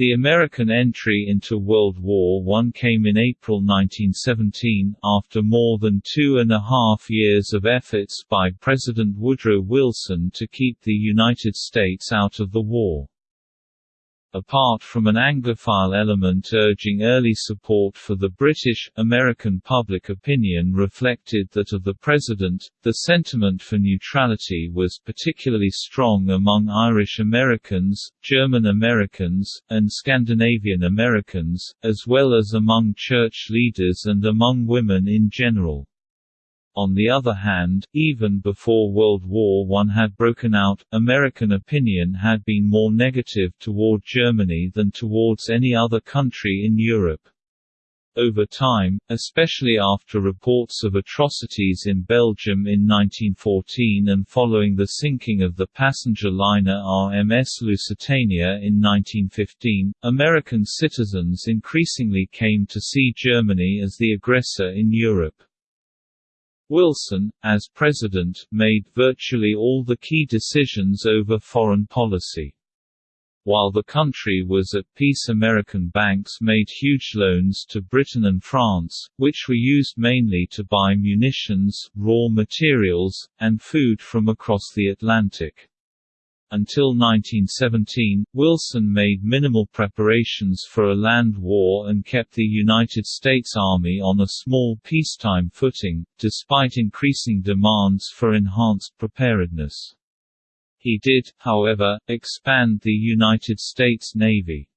The American entry into World War I came in April 1917, after more than two and a half years of efforts by President Woodrow Wilson to keep the United States out of the war. Apart from an Anglophile element urging early support for the British, American public opinion reflected that of the President, the sentiment for neutrality was particularly strong among Irish Americans, German Americans, and Scandinavian Americans, as well as among church leaders and among women in general. On the other hand, even before World War I had broken out, American opinion had been more negative toward Germany than towards any other country in Europe. Over time, especially after reports of atrocities in Belgium in 1914 and following the sinking of the passenger liner RMS Lusitania in 1915, American citizens increasingly came to see Germany as the aggressor in Europe. Wilson, as president, made virtually all the key decisions over foreign policy. While the country was at peace American banks made huge loans to Britain and France, which were used mainly to buy munitions, raw materials, and food from across the Atlantic. Until 1917, Wilson made minimal preparations for a land war and kept the United States Army on a small peacetime footing, despite increasing demands for enhanced preparedness. He did, however, expand the United States Navy.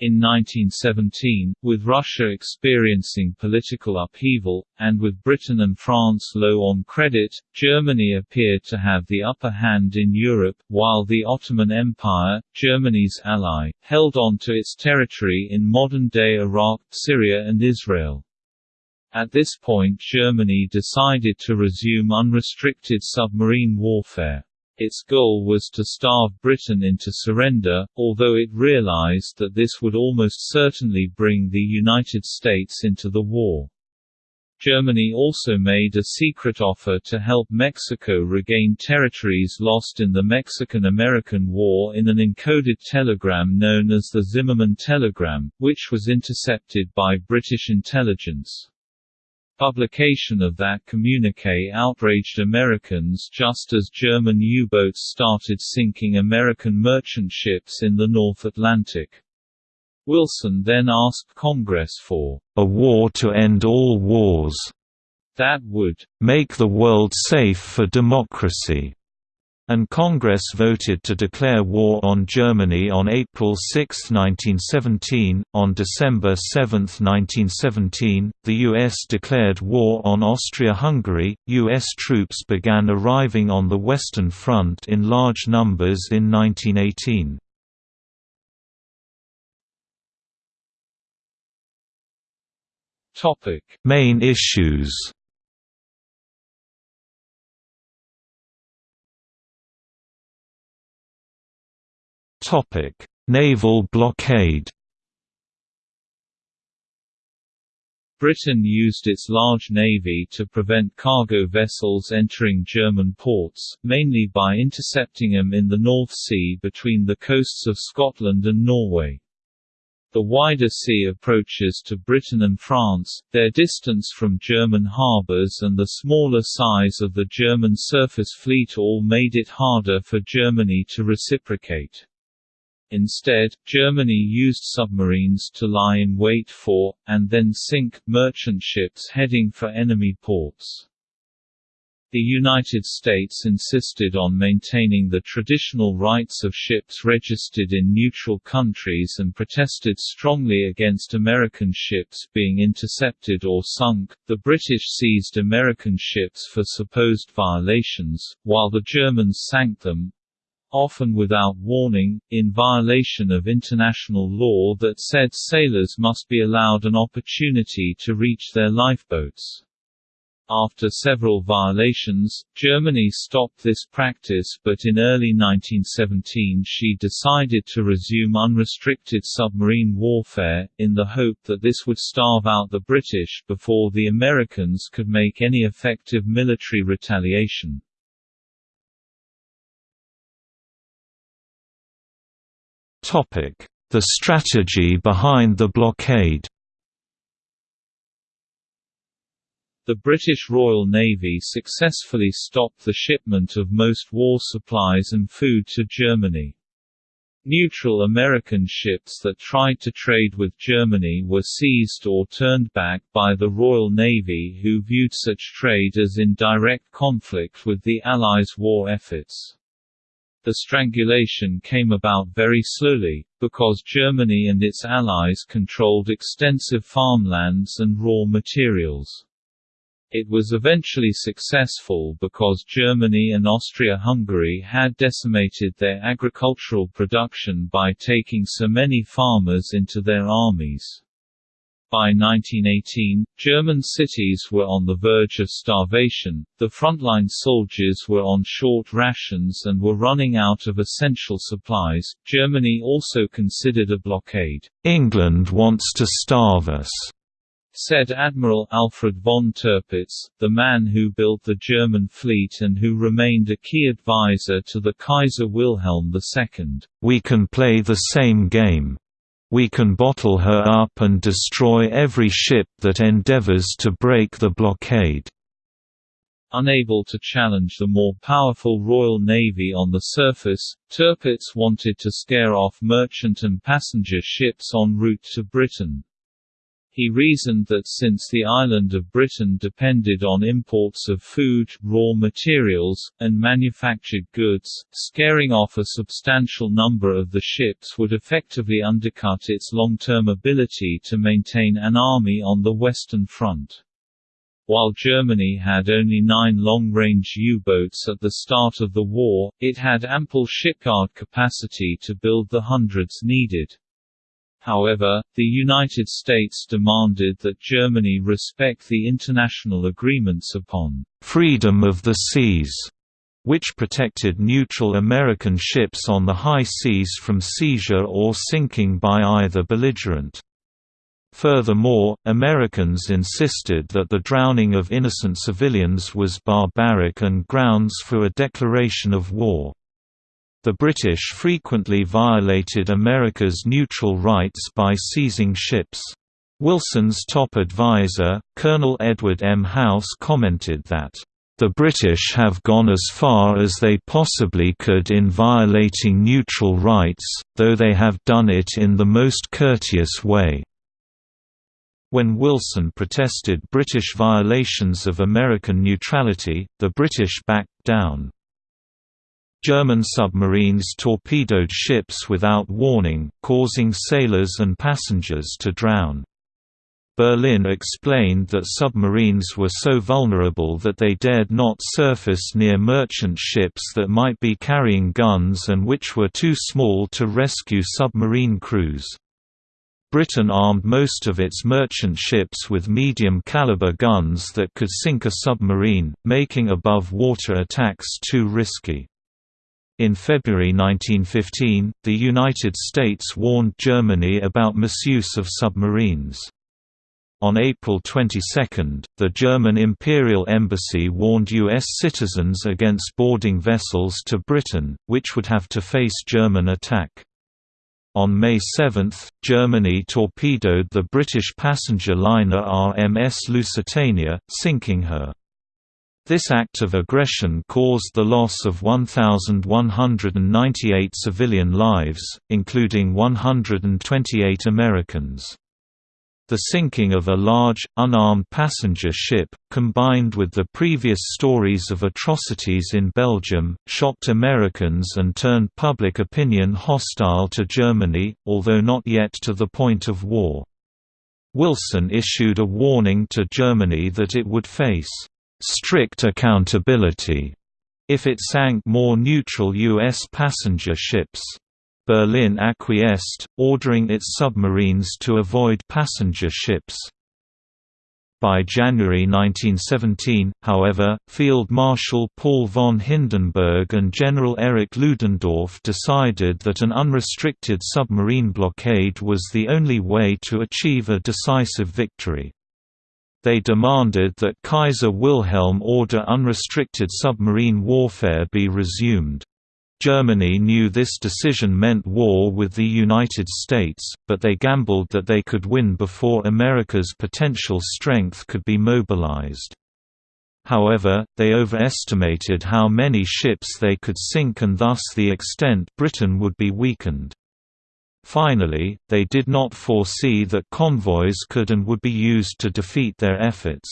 In 1917, with Russia experiencing political upheaval, and with Britain and France low on credit, Germany appeared to have the upper hand in Europe, while the Ottoman Empire, Germany's ally, held on to its territory in modern-day Iraq, Syria and Israel. At this point Germany decided to resume unrestricted submarine warfare. Its goal was to starve Britain into surrender, although it realized that this would almost certainly bring the United States into the war. Germany also made a secret offer to help Mexico regain territories lost in the Mexican–American War in an encoded telegram known as the Zimmermann telegram, which was intercepted by British intelligence. Publication of that communique outraged Americans just as German U-boats started sinking American merchant ships in the North Atlantic. Wilson then asked Congress for a war to end all wars that would make the world safe for democracy and Congress voted to declare war on Germany on April 6, 1917. On December 7, 1917, the U.S. declared war on Austria-Hungary. U.S. troops began arriving on the Western Front in large numbers in 1918. Topic: Main issues. Naval blockade. Britain used its large navy to prevent cargo vessels entering German ports, mainly by intercepting them in the North Sea between the coasts of Scotland and Norway. The wider sea approaches to Britain and France, their distance from German harbours and the smaller size of the German surface fleet all made it harder for Germany to reciprocate. Instead, Germany used submarines to lie in wait for, and then sink, merchant ships heading for enemy ports. The United States insisted on maintaining the traditional rights of ships registered in neutral countries and protested strongly against American ships being intercepted or sunk. The British seized American ships for supposed violations, while the Germans sank them, often without warning, in violation of international law that said sailors must be allowed an opportunity to reach their lifeboats. After several violations, Germany stopped this practice but in early 1917 she decided to resume unrestricted submarine warfare, in the hope that this would starve out the British before the Americans could make any effective military retaliation. The strategy behind the blockade The British Royal Navy successfully stopped the shipment of most war supplies and food to Germany. Neutral American ships that tried to trade with Germany were seized or turned back by the Royal Navy who viewed such trade as in direct conflict with the Allies' war efforts. The strangulation came about very slowly, because Germany and its allies controlled extensive farmlands and raw materials. It was eventually successful because Germany and Austria-Hungary had decimated their agricultural production by taking so many farmers into their armies. By 1918, German cities were on the verge of starvation, the frontline soldiers were on short rations and were running out of essential supplies. Germany also considered a blockade. England wants to starve us, said Admiral Alfred von Tirpitz, the man who built the German fleet and who remained a key advisor to the Kaiser Wilhelm II. We can play the same game. We can bottle her up and destroy every ship that endeavors to break the blockade. Unable to challenge the more powerful Royal Navy on the surface, Tirpitz wanted to scare off merchant and passenger ships en route to Britain. He reasoned that since the island of Britain depended on imports of food, raw materials, and manufactured goods, scaring off a substantial number of the ships would effectively undercut its long-term ability to maintain an army on the Western Front. While Germany had only nine long-range U-boats at the start of the war, it had ample shipyard capacity to build the hundreds needed. However, the United States demanded that Germany respect the international agreements upon freedom of the seas, which protected neutral American ships on the high seas from seizure or sinking by either belligerent. Furthermore, Americans insisted that the drowning of innocent civilians was barbaric and grounds for a declaration of war. The British frequently violated America's neutral rights by seizing ships. Wilson's top advisor, Colonel Edward M. House commented that, "...the British have gone as far as they possibly could in violating neutral rights, though they have done it in the most courteous way." When Wilson protested British violations of American neutrality, the British backed down. German submarines torpedoed ships without warning, causing sailors and passengers to drown. Berlin explained that submarines were so vulnerable that they dared not surface near merchant ships that might be carrying guns and which were too small to rescue submarine crews. Britain armed most of its merchant ships with medium-caliber guns that could sink a submarine, making above-water attacks too risky. In February 1915, the United States warned Germany about misuse of submarines. On April 22, the German Imperial Embassy warned U.S. citizens against boarding vessels to Britain, which would have to face German attack. On May 7, Germany torpedoed the British passenger liner RMS Lusitania, sinking her. This act of aggression caused the loss of 1,198 civilian lives, including 128 Americans. The sinking of a large, unarmed passenger ship, combined with the previous stories of atrocities in Belgium, shocked Americans and turned public opinion hostile to Germany, although not yet to the point of war. Wilson issued a warning to Germany that it would face strict accountability if it sank more neutral U.S. passenger ships. Berlin acquiesced, ordering its submarines to avoid passenger ships. By January 1917, however, Field Marshal Paul von Hindenburg and General Erich Ludendorff decided that an unrestricted submarine blockade was the only way to achieve a decisive victory. They demanded that Kaiser Wilhelm order unrestricted submarine warfare be resumed. Germany knew this decision meant war with the United States, but they gambled that they could win before America's potential strength could be mobilized. However, they overestimated how many ships they could sink and thus the extent Britain would be weakened. Finally, they did not foresee that convoys could and would be used to defeat their efforts.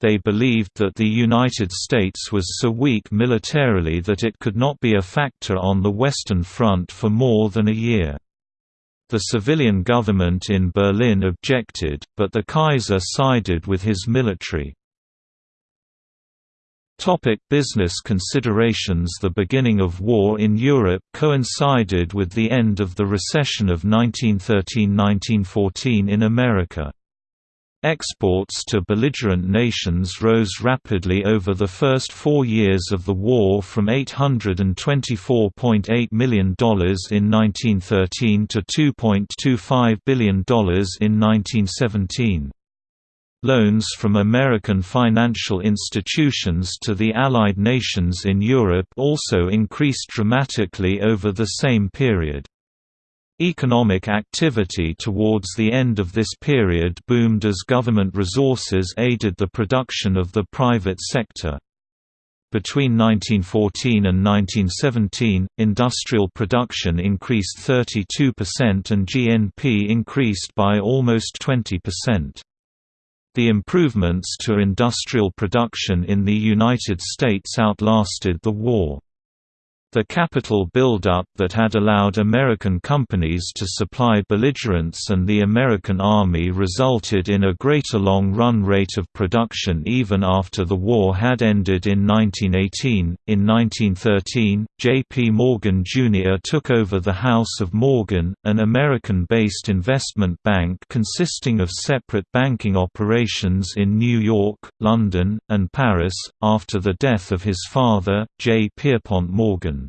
They believed that the United States was so weak militarily that it could not be a factor on the Western Front for more than a year. The civilian government in Berlin objected, but the Kaiser sided with his military. Topic business considerations The beginning of war in Europe coincided with the end of the recession of 1913–1914 in America. Exports to belligerent nations rose rapidly over the first four years of the war from $824.8 million in 1913 to $2.25 billion in 1917. Loans from American financial institutions to the Allied nations in Europe also increased dramatically over the same period. Economic activity towards the end of this period boomed as government resources aided the production of the private sector. Between 1914 and 1917, industrial production increased 32% and GNP increased by almost 20%. The improvements to industrial production in the United States outlasted the war. The capital buildup that had allowed American companies to supply belligerents and the American Army resulted in a greater long-run rate of production even after the war had ended in 1918. In 1913, J.P. Morgan Jr. took over the House of Morgan, an American-based investment bank consisting of separate banking operations in New York, London, and Paris, after the death of his father, J. Pierpont Morgan.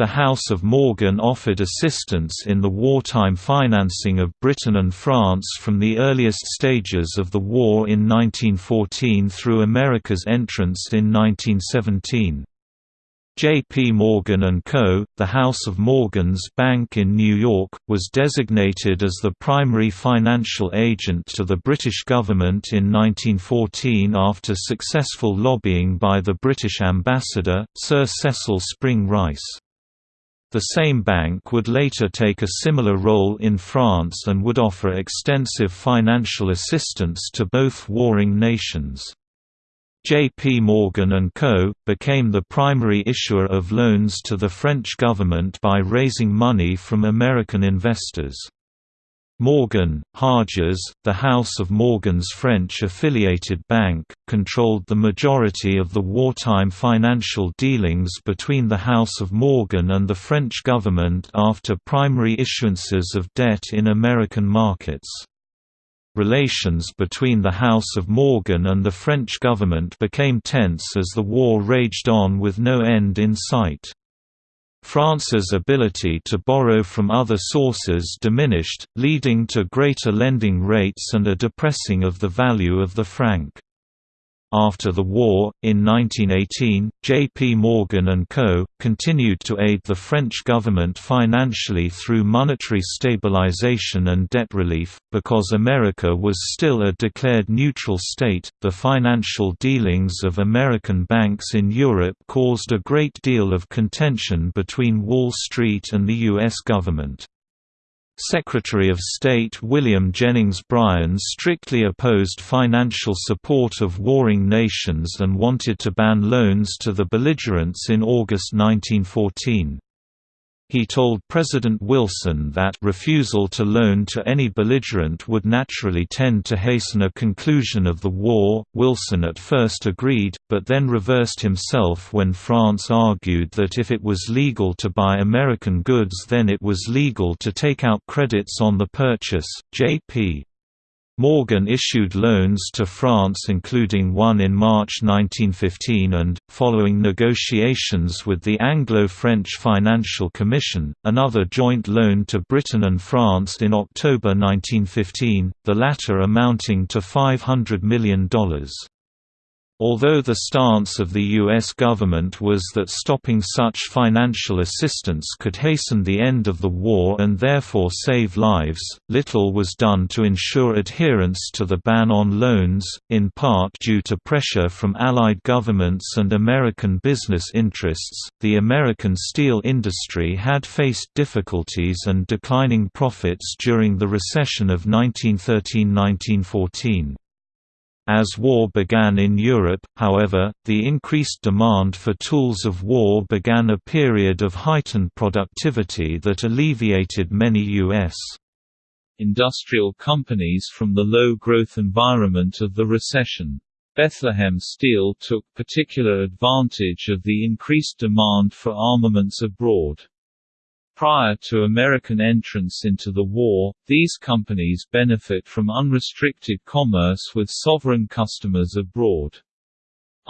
The House of Morgan offered assistance in the wartime financing of Britain and France from the earliest stages of the war in 1914 through America's entrance in 1917. J. P. Morgan & Co., the House of Morgan's bank in New York, was designated as the primary financial agent to the British government in 1914 after successful lobbying by the British ambassador, Sir Cecil Spring Rice. The same bank would later take a similar role in France and would offer extensive financial assistance to both warring nations. J.P. Morgan & Co. became the primary issuer of loans to the French government by raising money from American investors. Morgan, Harjes, the House of Morgan's French-affiliated bank, controlled the majority of the wartime financial dealings between the House of Morgan and the French government after primary issuances of debt in American markets. Relations between the House of Morgan and the French government became tense as the war raged on with no end in sight. France's ability to borrow from other sources diminished, leading to greater lending rates and a depressing of the value of the franc. After the war, in 1918, J.P. Morgan & Co. continued to aid the French government financially through monetary stabilization and debt relief. Because America was still a declared neutral state, the financial dealings of American banks in Europe caused a great deal of contention between Wall Street and the U.S. government. Secretary of State William Jennings Bryan strictly opposed financial support of warring nations and wanted to ban loans to the belligerents in August 1914. He told President Wilson that refusal to loan to any belligerent would naturally tend to hasten a conclusion of the war. Wilson at first agreed, but then reversed himself when France argued that if it was legal to buy American goods, then it was legal to take out credits on the purchase. J.P. Morgan issued loans to France including one in March 1915 and, following negotiations with the Anglo-French Financial Commission, another joint loan to Britain and France in October 1915, the latter amounting to $500 million. Although the stance of the U.S. government was that stopping such financial assistance could hasten the end of the war and therefore save lives, little was done to ensure adherence to the ban on loans, in part due to pressure from Allied governments and American business interests. The American steel industry had faced difficulties and declining profits during the recession of 1913 1914. As war began in Europe, however, the increased demand for tools of war began a period of heightened productivity that alleviated many U.S. industrial companies from the low-growth environment of the recession. Bethlehem Steel took particular advantage of the increased demand for armaments abroad. Prior to American entrance into the war, these companies benefit from unrestricted commerce with sovereign customers abroad.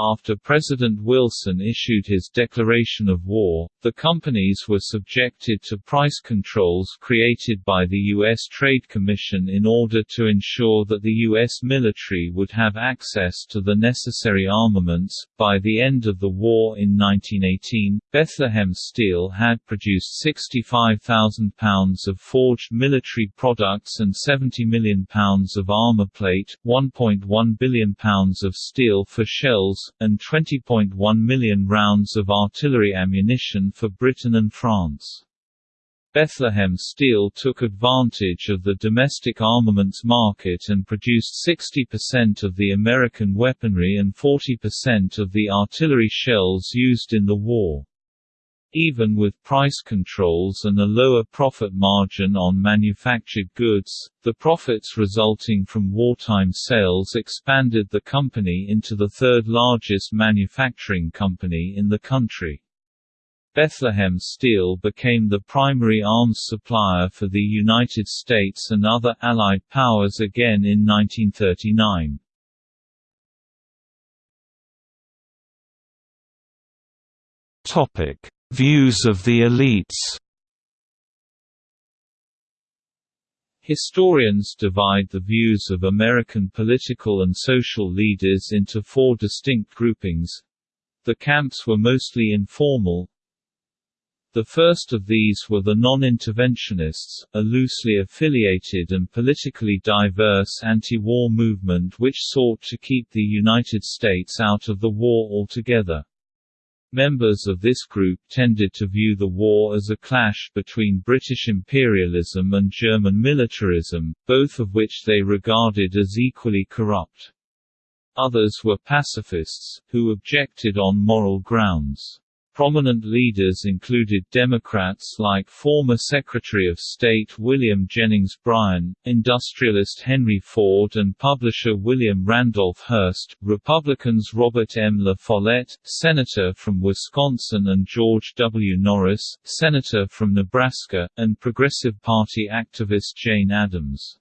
After President Wilson issued his declaration of war, the companies were subjected to price controls created by the U.S. Trade Commission in order to ensure that the U.S. military would have access to the necessary armaments. By the end of the war in 1918, Bethlehem Steel had produced 65,000 pounds of forged military products and 70 million pounds of armor plate, 1.1 billion pounds of steel for shells, and 20.1 million rounds of artillery ammunition for Britain and France. Bethlehem Steel took advantage of the domestic armaments market and produced 60% of the American weaponry and 40% of the artillery shells used in the war. Even with price controls and a lower profit margin on manufactured goods, the profits resulting from wartime sales expanded the company into the third largest manufacturing company in the country. Bethlehem Steel became the primary arms supplier for the United States and other Allied powers again in 1939. Topic Views of the elites Historians divide the views of American political and social leaders into four distinct groupings. The camps were mostly informal. The first of these were the non-interventionists, a loosely affiliated and politically diverse anti-war movement which sought to keep the United States out of the war altogether. Members of this group tended to view the war as a clash between British imperialism and German militarism, both of which they regarded as equally corrupt. Others were pacifists, who objected on moral grounds. Prominent leaders included Democrats like former Secretary of State William Jennings Bryan, industrialist Henry Ford and publisher William Randolph Hearst, Republicans Robert M. La Follette, Senator from Wisconsin and George W. Norris, Senator from Nebraska, and Progressive Party activist Jane Addams.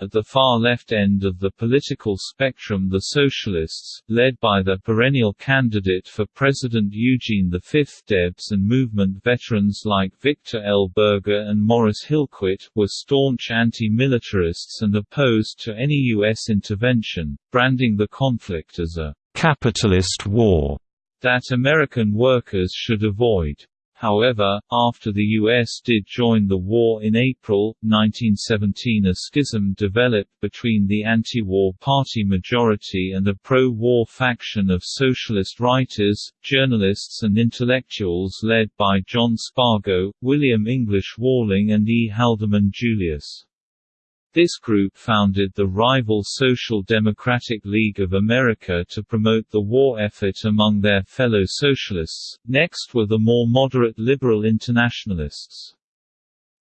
At the far left end of the political spectrum the Socialists, led by their perennial candidate for President Eugene V Debs and movement veterans like Victor L. Berger and Morris Hillquit, were staunch anti-militarists and opposed to any U.S. intervention, branding the conflict as a «capitalist war» that American workers should avoid. However, after the U.S. did join the war in April, 1917 a schism developed between the anti-war party majority and a pro-war faction of socialist writers, journalists and intellectuals led by John Spargo, William English Walling and E. Haldeman Julius. This group founded the rival Social Democratic League of America to promote the war effort among their fellow socialists. Next were the more moderate liberal internationalists.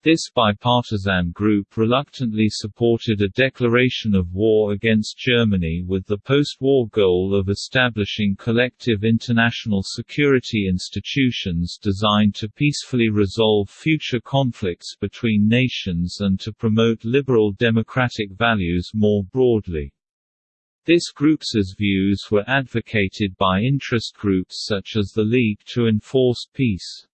This bipartisan group reluctantly supported a declaration of war against Germany with the post-war goal of establishing collective international security institutions designed to peacefully resolve future conflicts between nations and to promote liberal democratic values more broadly. This group's views were advocated by interest groups such as the League to Enforce Peace.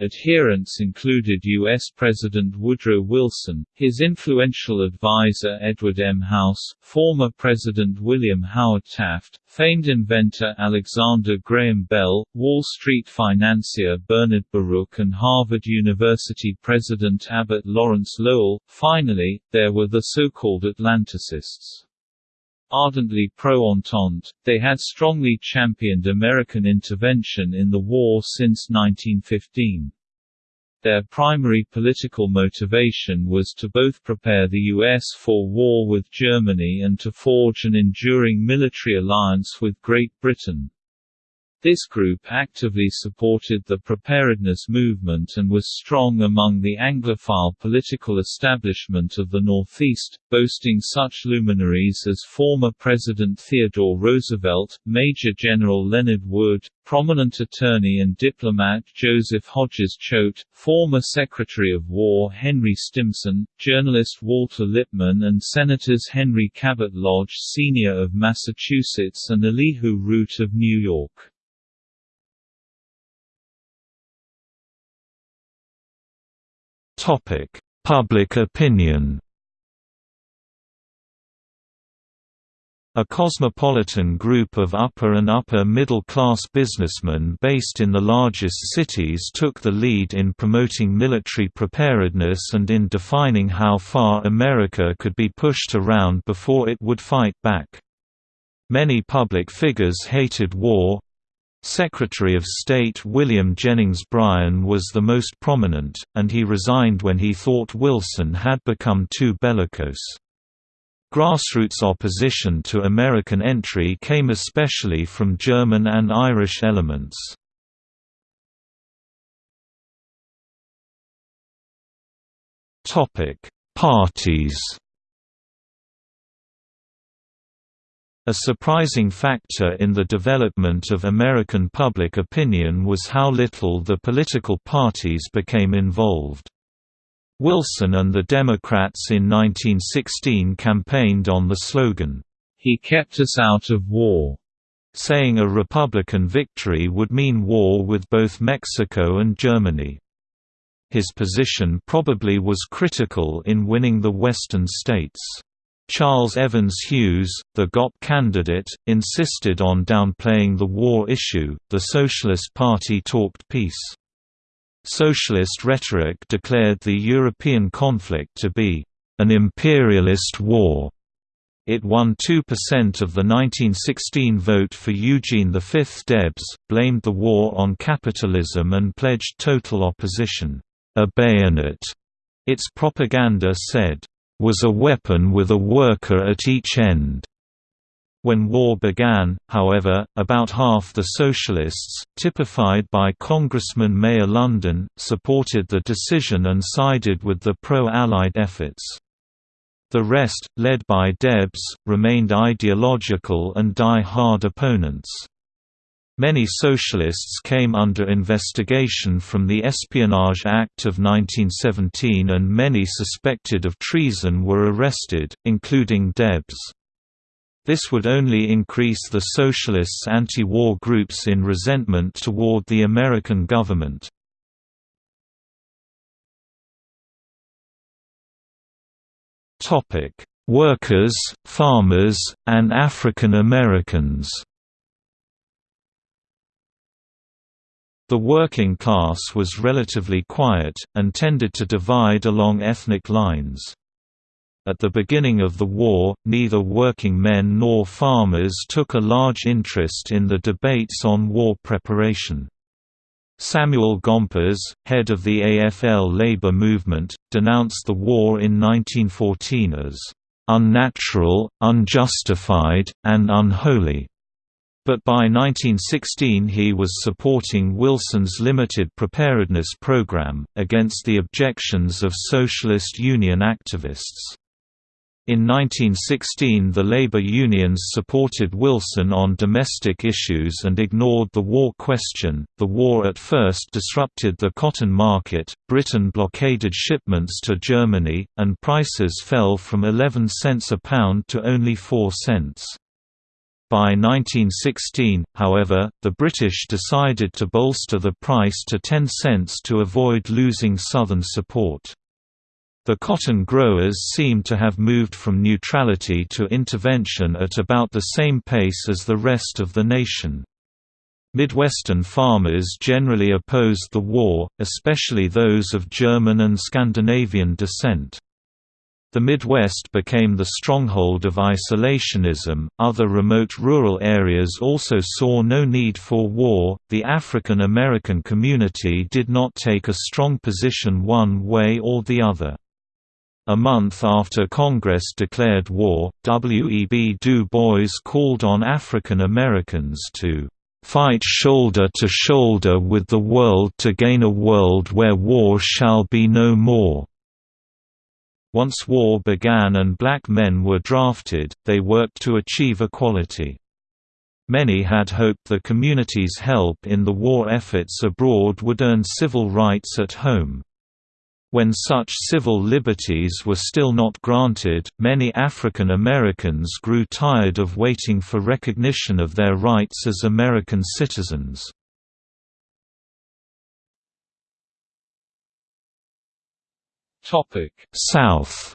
Adherents included U.S. President Woodrow Wilson, his influential advisor Edward M. House, former President William Howard Taft, famed inventor Alexander Graham Bell, Wall Street financier Bernard Baruch and Harvard University President Abbott Lawrence Lowell. Finally, there were the so-called Atlanticists. Ardently pro-Entente, they had strongly championed American intervention in the war since 1915. Their primary political motivation was to both prepare the U.S. for war with Germany and to forge an enduring military alliance with Great Britain. This group actively supported the preparedness movement and was strong among the Anglophile political establishment of the Northeast, boasting such luminaries as former President Theodore Roosevelt, Major General Leonard Wood, prominent attorney and diplomat Joseph Hodges Choate, former Secretary of War Henry Stimson, journalist Walter Lippmann and Senators Henry Cabot Lodge Sr. of Massachusetts and Elihu Root of New York. Topic: Public opinion. A cosmopolitan group of upper and upper-middle-class businessmen based in the largest cities took the lead in promoting military preparedness and in defining how far America could be pushed around before it would fight back. Many public figures hated war, Secretary of State William Jennings Bryan was the most prominent, and he resigned when he thought Wilson had become too bellicose. Grassroots opposition to American entry came especially from German and Irish elements. Parties A surprising factor in the development of American public opinion was how little the political parties became involved. Wilson and the Democrats in 1916 campaigned on the slogan, "'He kept us out of war' saying a Republican victory would mean war with both Mexico and Germany. His position probably was critical in winning the Western states. Charles Evans Hughes, the GOP candidate, insisted on downplaying the war issue. The Socialist Party talked peace. Socialist rhetoric declared the European conflict to be an imperialist war. It won 2% of the 1916 vote for Eugene V. Debs, blamed the war on capitalism and pledged total opposition. A bayonet, its propaganda said, was a weapon with a worker at each end. When war began, however, about half the socialists, typified by Congressman Meyer London, supported the decision and sided with the pro-Allied efforts. The rest, led by Debs, remained ideological and die-hard opponents. Many socialists came under investigation from the Espionage Act of 1917 and many suspected of treason were arrested, including Debs. This would only increase the socialists' anti-war groups in resentment toward the American government. Workers, farmers, and African Americans The working class was relatively quiet, and tended to divide along ethnic lines. At the beginning of the war, neither working men nor farmers took a large interest in the debates on war preparation. Samuel Gompers, head of the AFL labor movement, denounced the war in 1914 as unnatural, unjustified, and unholy. But by 1916 he was supporting Wilson's limited preparedness program, against the objections of Socialist Union activists. In 1916 the labor unions supported Wilson on domestic issues and ignored the war question. The war at first disrupted the cotton market, Britain blockaded shipments to Germany, and prices fell from 11 cents a pound to only 4 cents. By 1916, however, the British decided to bolster the price to 10 cents to avoid losing Southern support. The cotton growers seem to have moved from neutrality to intervention at about the same pace as the rest of the nation. Midwestern farmers generally opposed the war, especially those of German and Scandinavian descent. The Midwest became the stronghold of isolationism. Other remote rural areas also saw no need for war. The African American community did not take a strong position one way or the other. A month after Congress declared war, W. E. B. Du Bois called on African Americans to "...fight shoulder to shoulder with the world to gain a world where war shall be no more." Once war began and black men were drafted, they worked to achieve equality. Many had hoped the community's help in the war efforts abroad would earn civil rights at home. When such civil liberties were still not granted, many African Americans grew tired of waiting for recognition of their rights as American citizens. South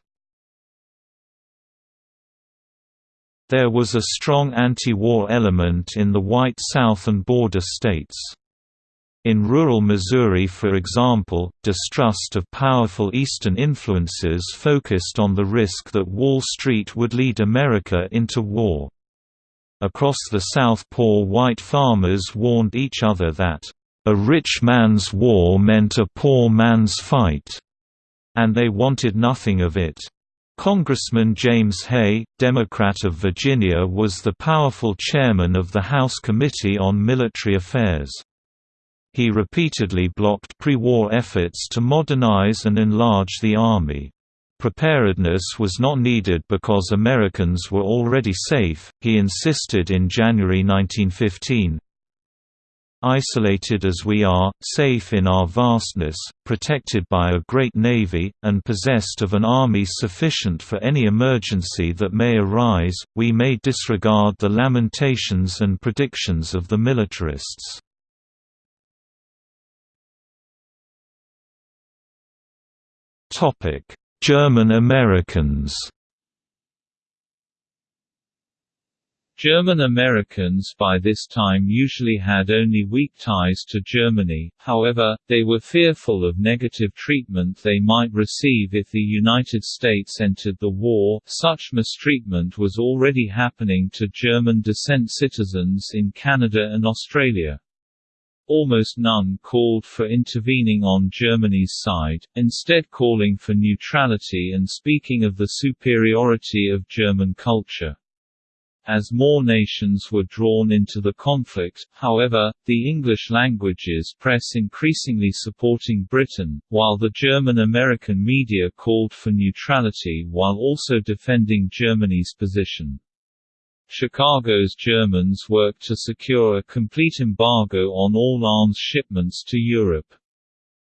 There was a strong anti-war element in the white South and border states. In rural Missouri for example, distrust of powerful Eastern influences focused on the risk that Wall Street would lead America into war. Across the South poor white farmers warned each other that, "...a rich man's war meant a poor man's fight," and they wanted nothing of it. Congressman James Hay, Democrat of Virginia was the powerful chairman of the House Committee on Military Affairs. He repeatedly blocked pre-war efforts to modernize and enlarge the Army. Preparedness was not needed because Americans were already safe, he insisted in January 1915. Isolated as we are, safe in our vastness, protected by a great navy, and possessed of an army sufficient for any emergency that may arise, we may disregard the lamentations and predictions of the militarists. German Americans. German Americans by this time usually had only weak ties to Germany, however, they were fearful of negative treatment they might receive if the United States entered the war such mistreatment was already happening to German descent citizens in Canada and Australia. Almost none called for intervening on Germany's side, instead calling for neutrality and speaking of the superiority of German culture. As more nations were drawn into the conflict, however, the English languages press increasingly supporting Britain, while the German-American media called for neutrality while also defending Germany's position. Chicago's Germans worked to secure a complete embargo on all arms shipments to Europe.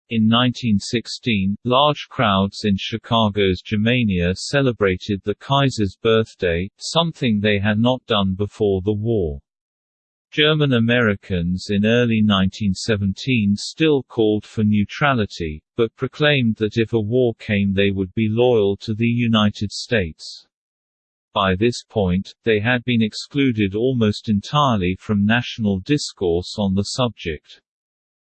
In 1916, large crowds in Chicago's Germania celebrated the Kaiser's birthday, something they had not done before the war. German Americans in early 1917 still called for neutrality, but proclaimed that if a war came they would be loyal to the United States. By this point, they had been excluded almost entirely from national discourse on the subject.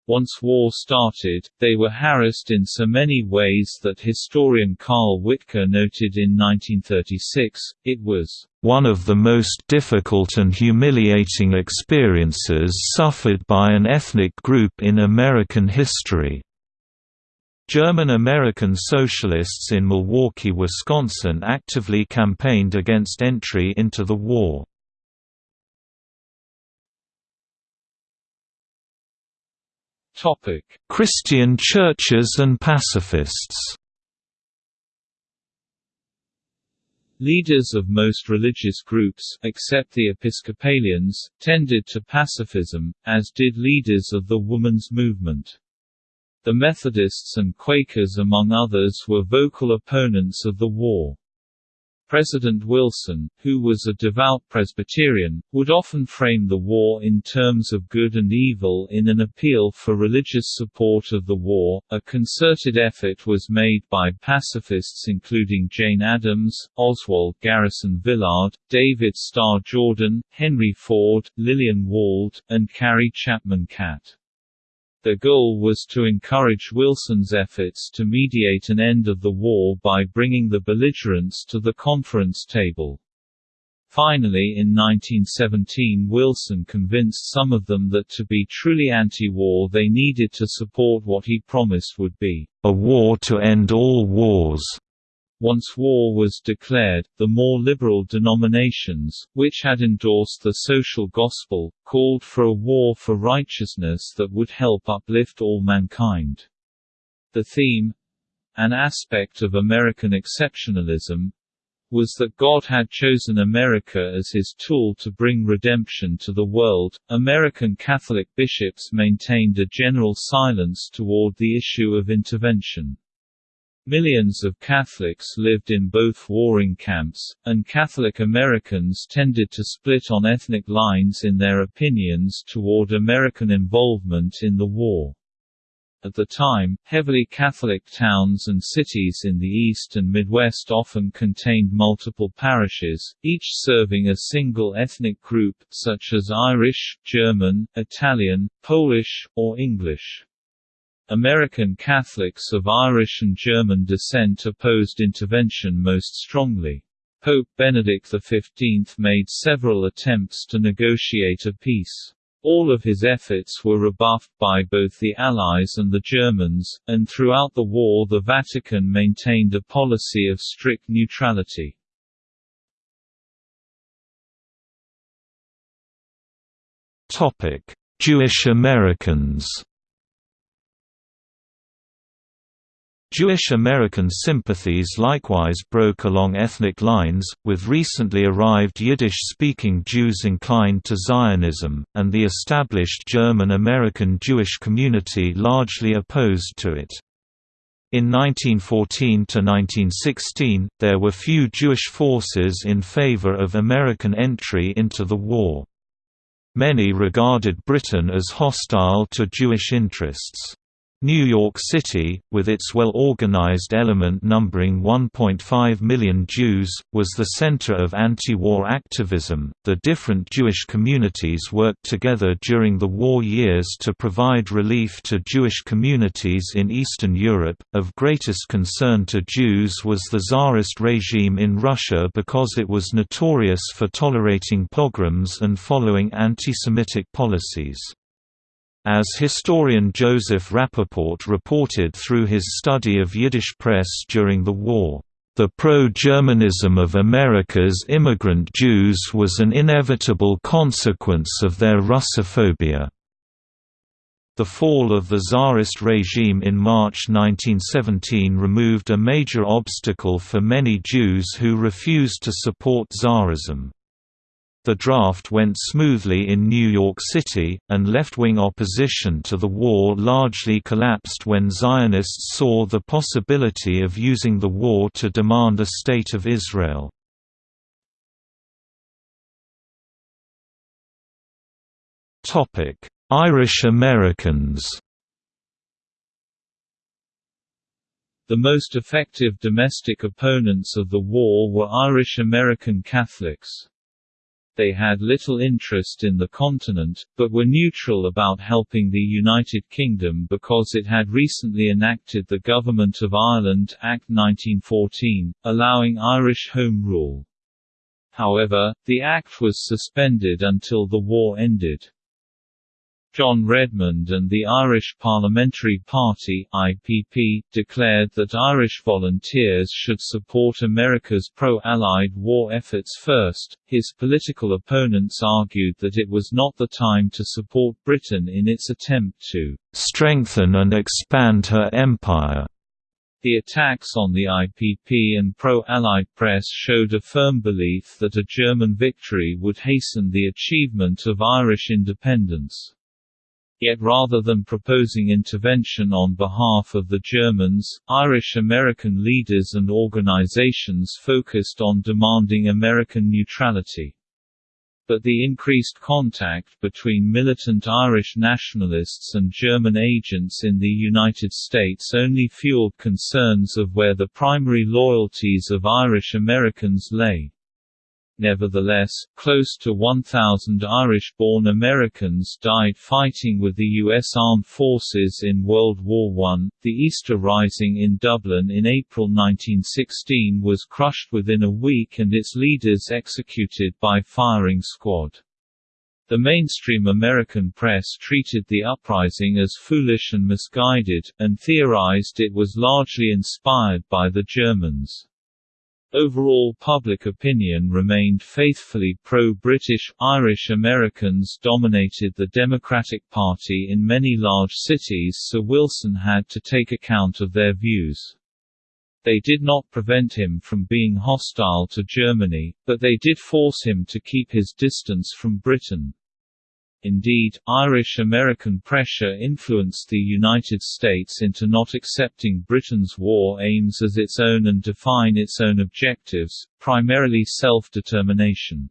Once war started, they were harassed in so many ways that historian Carl Wittke noted in 1936, it was one of the most difficult and humiliating experiences suffered by an ethnic group in American history. German-American socialists in Milwaukee, Wisconsin actively campaigned against entry into the war. Christian churches and pacifists Leaders of most religious groups except the Episcopalians, tended to pacifism, as did leaders of the women's movement. The Methodists and Quakers among others were vocal opponents of the war. President Wilson, who was a devout Presbyterian, would often frame the war in terms of good and evil in an appeal for religious support of the war. A concerted effort was made by pacifists including Jane Addams, Oswald Garrison Villard, David Starr Jordan, Henry Ford, Lillian Wald, and Carrie Chapman Catt. Their goal was to encourage Wilson's efforts to mediate an end of the war by bringing the belligerents to the conference table. Finally in 1917 Wilson convinced some of them that to be truly anti-war they needed to support what he promised would be, "...a war to end all wars." Once war was declared, the more liberal denominations, which had endorsed the social gospel, called for a war for righteousness that would help uplift all mankind. The theme—an aspect of American exceptionalism, was that God had chosen America as his tool to bring redemption to the world. American Catholic bishops maintained a general silence toward the issue of intervention. Millions of Catholics lived in both warring camps, and Catholic Americans tended to split on ethnic lines in their opinions toward American involvement in the war. At the time, heavily Catholic towns and cities in the East and Midwest often contained multiple parishes, each serving a single ethnic group, such as Irish, German, Italian, Polish, or English. American Catholics of Irish and German descent opposed intervention most strongly. Pope Benedict XV made several attempts to negotiate a peace. All of his efforts were rebuffed by both the Allies and the Germans, and throughout the war the Vatican maintained a policy of strict neutrality. Jewish Americans Jewish American sympathies likewise broke along ethnic lines, with recently arrived Yiddish-speaking Jews inclined to Zionism, and the established German-American Jewish community largely opposed to it. In 1914–1916, there were few Jewish forces in favor of American entry into the war. Many regarded Britain as hostile to Jewish interests. New York City, with its well-organized element numbering 1.5 million Jews, was the center of anti-war activism. The different Jewish communities worked together during the war years to provide relief to Jewish communities in Eastern Europe. Of greatest concern to Jews was the Tsarist regime in Russia because it was notorious for tolerating pogroms and following anti-Semitic policies. As historian Joseph Rappaport reported through his study of Yiddish press during the war, "...the pro-Germanism of America's immigrant Jews was an inevitable consequence of their Russophobia." The fall of the Tsarist regime in March 1917 removed a major obstacle for many Jews who refused to support Tsarism. The draft went smoothly in New York City, and left-wing opposition to the war largely collapsed when Zionists saw the possibility of using the war to demand a State of Israel. Irish Americans The most effective domestic opponents of the war were Irish American Catholics. They had little interest in the continent, but were neutral about helping the United Kingdom because it had recently enacted the Government of Ireland Act 1914, allowing Irish Home Rule. However, the act was suspended until the war ended. John Redmond and the Irish Parliamentary Party IPP, declared that Irish volunteers should support America's pro-Allied war efforts first. His political opponents argued that it was not the time to support Britain in its attempt to strengthen and expand her empire. The attacks on the IPP and pro-Allied press showed a firm belief that a German victory would hasten the achievement of Irish independence. Yet rather than proposing intervention on behalf of the Germans, Irish-American leaders and organizations focused on demanding American neutrality but the increased contact between militant Irish nationalists and German agents in the United States only fueled concerns of where the primary loyalties of Irish Americans lay. Nevertheless, close to 1,000 Irish-born Americans died fighting with the U.S. Armed Forces in World War I. The Easter Rising in Dublin in April 1916 was crushed within a week and its leaders executed by firing squad. The mainstream American press treated the uprising as foolish and misguided, and theorized it was largely inspired by the Germans. Overall public opinion remained faithfully pro-British, Irish Americans dominated the Democratic Party in many large cities so Wilson had to take account of their views. They did not prevent him from being hostile to Germany, but they did force him to keep his distance from Britain. Indeed, Irish-American pressure influenced the United States into not accepting Britain's war aims as its own and define its own objectives, primarily self-determination.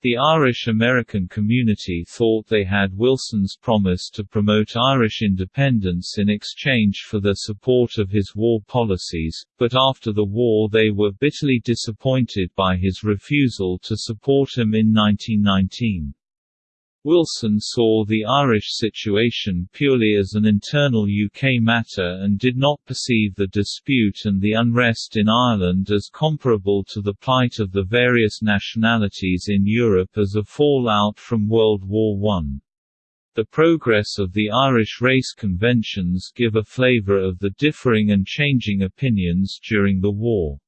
The Irish-American community thought they had Wilson's promise to promote Irish independence in exchange for their support of his war policies, but after the war they were bitterly disappointed by his refusal to support him in 1919. Wilson saw the Irish situation purely as an internal UK matter and did not perceive the dispute and the unrest in Ireland as comparable to the plight of the various nationalities in Europe as a fallout from World War I. The progress of the Irish race conventions give a flavour of the differing and changing opinions during the war.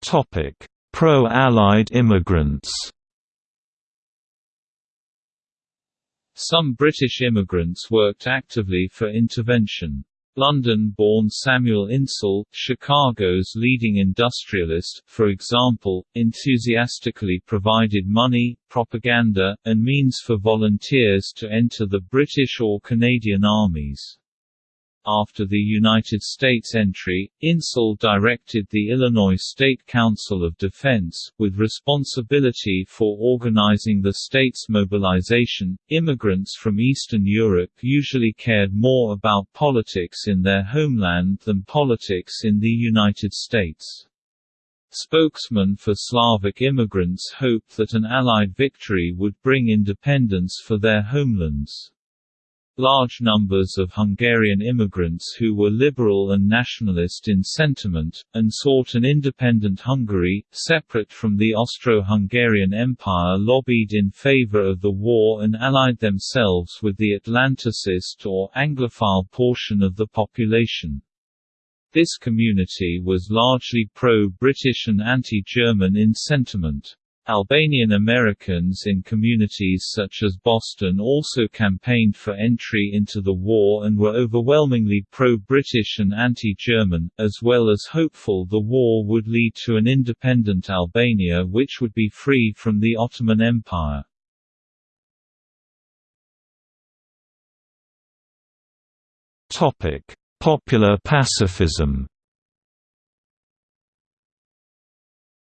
Topic Pro-Allied immigrants Some British immigrants worked actively for intervention. London-born Samuel Insull, Chicago's leading industrialist, for example, enthusiastically provided money, propaganda, and means for volunteers to enter the British or Canadian armies. After the United States entry, Insull directed the Illinois State Council of Defense, with responsibility for organizing the state's mobilization. Immigrants from Eastern Europe usually cared more about politics in their homeland than politics in the United States. Spokesmen for Slavic immigrants hoped that an Allied victory would bring independence for their homelands. Large numbers of Hungarian immigrants who were liberal and nationalist in sentiment, and sought an independent Hungary, separate from the Austro-Hungarian Empire lobbied in favor of the war and allied themselves with the Atlanticist or Anglophile portion of the population. This community was largely pro-British and anti-German in sentiment. Albanian Americans in communities such as Boston also campaigned for entry into the war and were overwhelmingly pro-British and anti-German, as well as hopeful the war would lead to an independent Albania which would be free from the Ottoman Empire. Popular pacifism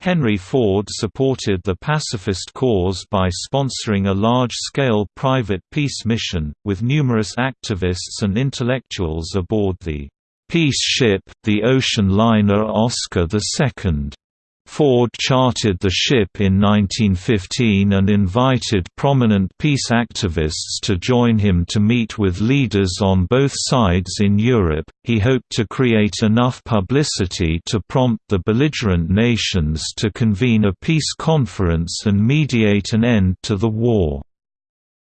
Henry Ford supported the pacifist cause by sponsoring a large-scale private peace mission, with numerous activists and intellectuals aboard the peace ship, the ocean liner Oscar II. Ford chartered the ship in 1915 and invited prominent peace activists to join him to meet with leaders on both sides in Europe. He hoped to create enough publicity to prompt the belligerent nations to convene a peace conference and mediate an end to the war.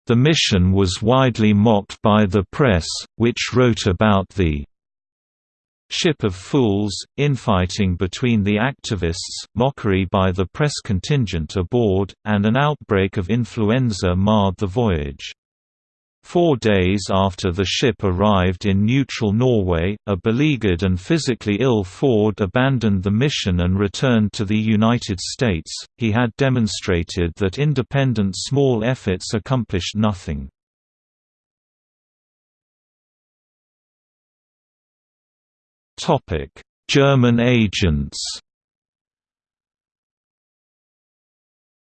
The mission was widely mocked by the press, which wrote about the Ship of Fools, infighting between the activists, mockery by the press contingent aboard, and an outbreak of influenza marred the voyage. Four days after the ship arrived in neutral Norway, a beleaguered and physically ill Ford abandoned the mission and returned to the United States. He had demonstrated that independent small efforts accomplished nothing. German agents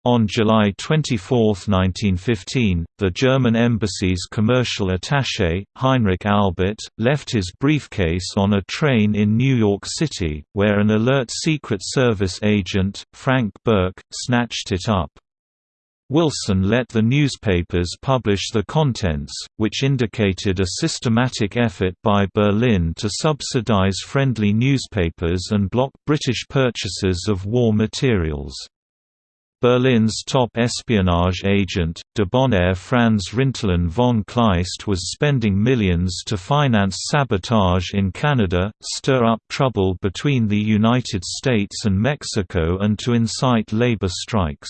On July 24, 1915, the German embassy's commercial attaché, Heinrich Albert, left his briefcase on a train in New York City, where an alert Secret Service agent, Frank Burke, snatched it up. Wilson let the newspapers publish the contents, which indicated a systematic effort by Berlin to subsidize friendly newspapers and block British purchases of war materials. Berlin's top espionage agent, debonair Franz Rintelen von Kleist was spending millions to finance sabotage in Canada, stir up trouble between the United States and Mexico and to incite labor strikes.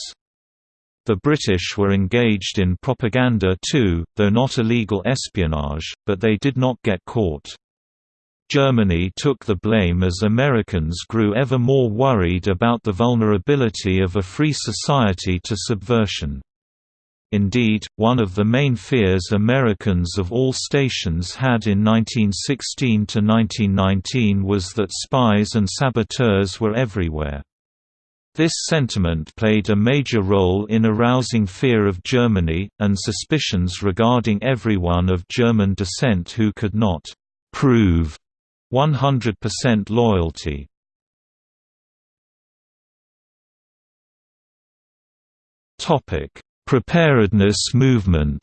The British were engaged in propaganda too, though not illegal espionage, but they did not get caught. Germany took the blame as Americans grew ever more worried about the vulnerability of a free society to subversion. Indeed, one of the main fears Americans of all stations had in 1916–1919 was that spies and saboteurs were everywhere. This sentiment played a major role in arousing fear of Germany, and suspicions regarding everyone of German descent who could not «prove» 100% loyalty Preparedness movement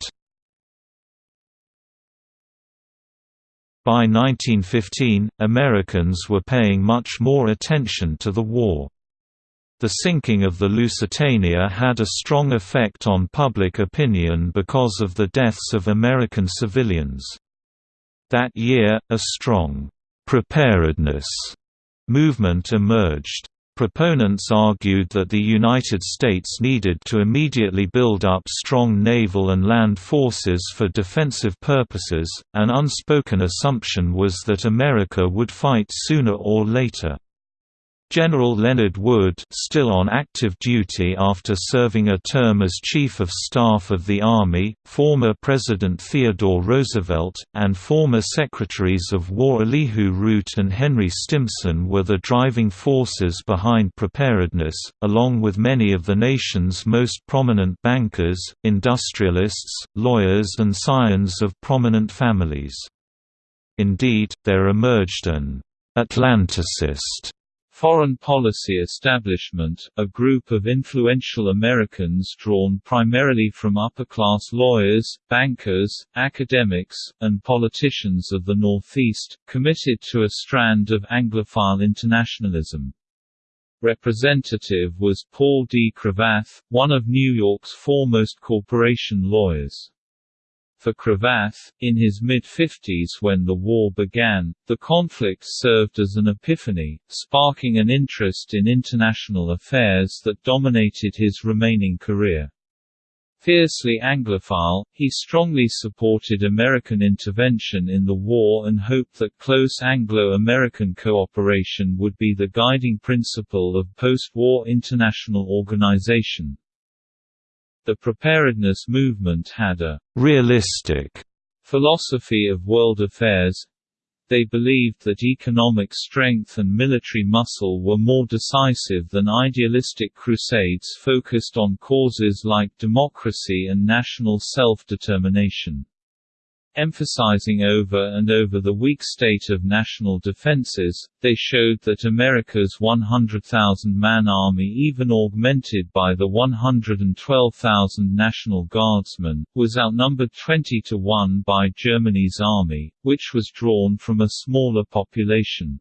By 1915, Americans were paying much more attention to the war. The sinking of the Lusitania had a strong effect on public opinion because of the deaths of American civilians. That year, a strong preparedness movement emerged. Proponents argued that the United States needed to immediately build up strong naval and land forces for defensive purposes, an unspoken assumption was that America would fight sooner or later. General Leonard Wood still on active duty after serving a term as Chief of Staff of the Army, former President Theodore Roosevelt, and former Secretaries of War Elihu Root and Henry Stimson were the driving forces behind preparedness, along with many of the nation's most prominent bankers, industrialists, lawyers and scions of prominent families. Indeed, there emerged an Atlanticist Foreign Policy Establishment, a group of influential Americans drawn primarily from upper-class lawyers, bankers, academics, and politicians of the Northeast, committed to a strand of Anglophile internationalism. Representative was Paul D. Cravath, one of New York's foremost corporation lawyers. For Cravath, in his mid-50s when the war began, the conflict served as an epiphany, sparking an interest in international affairs that dominated his remaining career. Fiercely Anglophile, he strongly supported American intervention in the war and hoped that close Anglo-American cooperation would be the guiding principle of post-war international organization. The preparedness movement had a «realistic» philosophy of world affairs. They believed that economic strength and military muscle were more decisive than idealistic crusades focused on causes like democracy and national self-determination. Emphasizing over and over the weak state of national defenses, they showed that America's 100,000-man army even augmented by the 112,000 National Guardsmen, was outnumbered 20 to 1 by Germany's army, which was drawn from a smaller population.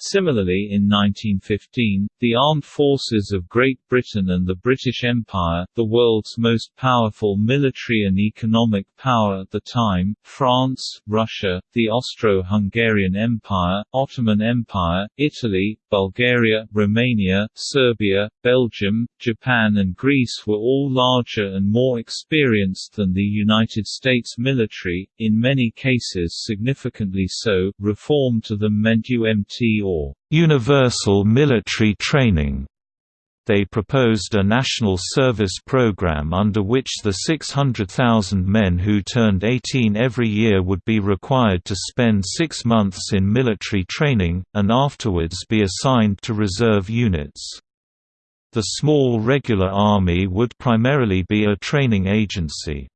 Similarly in 1915, the armed forces of Great Britain and the British Empire, the world's most powerful military and economic power at the time, France, Russia, the Austro-Hungarian Empire, Ottoman Empire, Italy, Bulgaria, Romania, Serbia, Belgium, Japan and Greece were all larger and more experienced than the United States military, in many cases significantly so. Reform to them meant UMT or universal military training they proposed a national service program under which the 600,000 men who turned 18 every year would be required to spend six months in military training, and afterwards be assigned to reserve units. The small regular army would primarily be a training agency.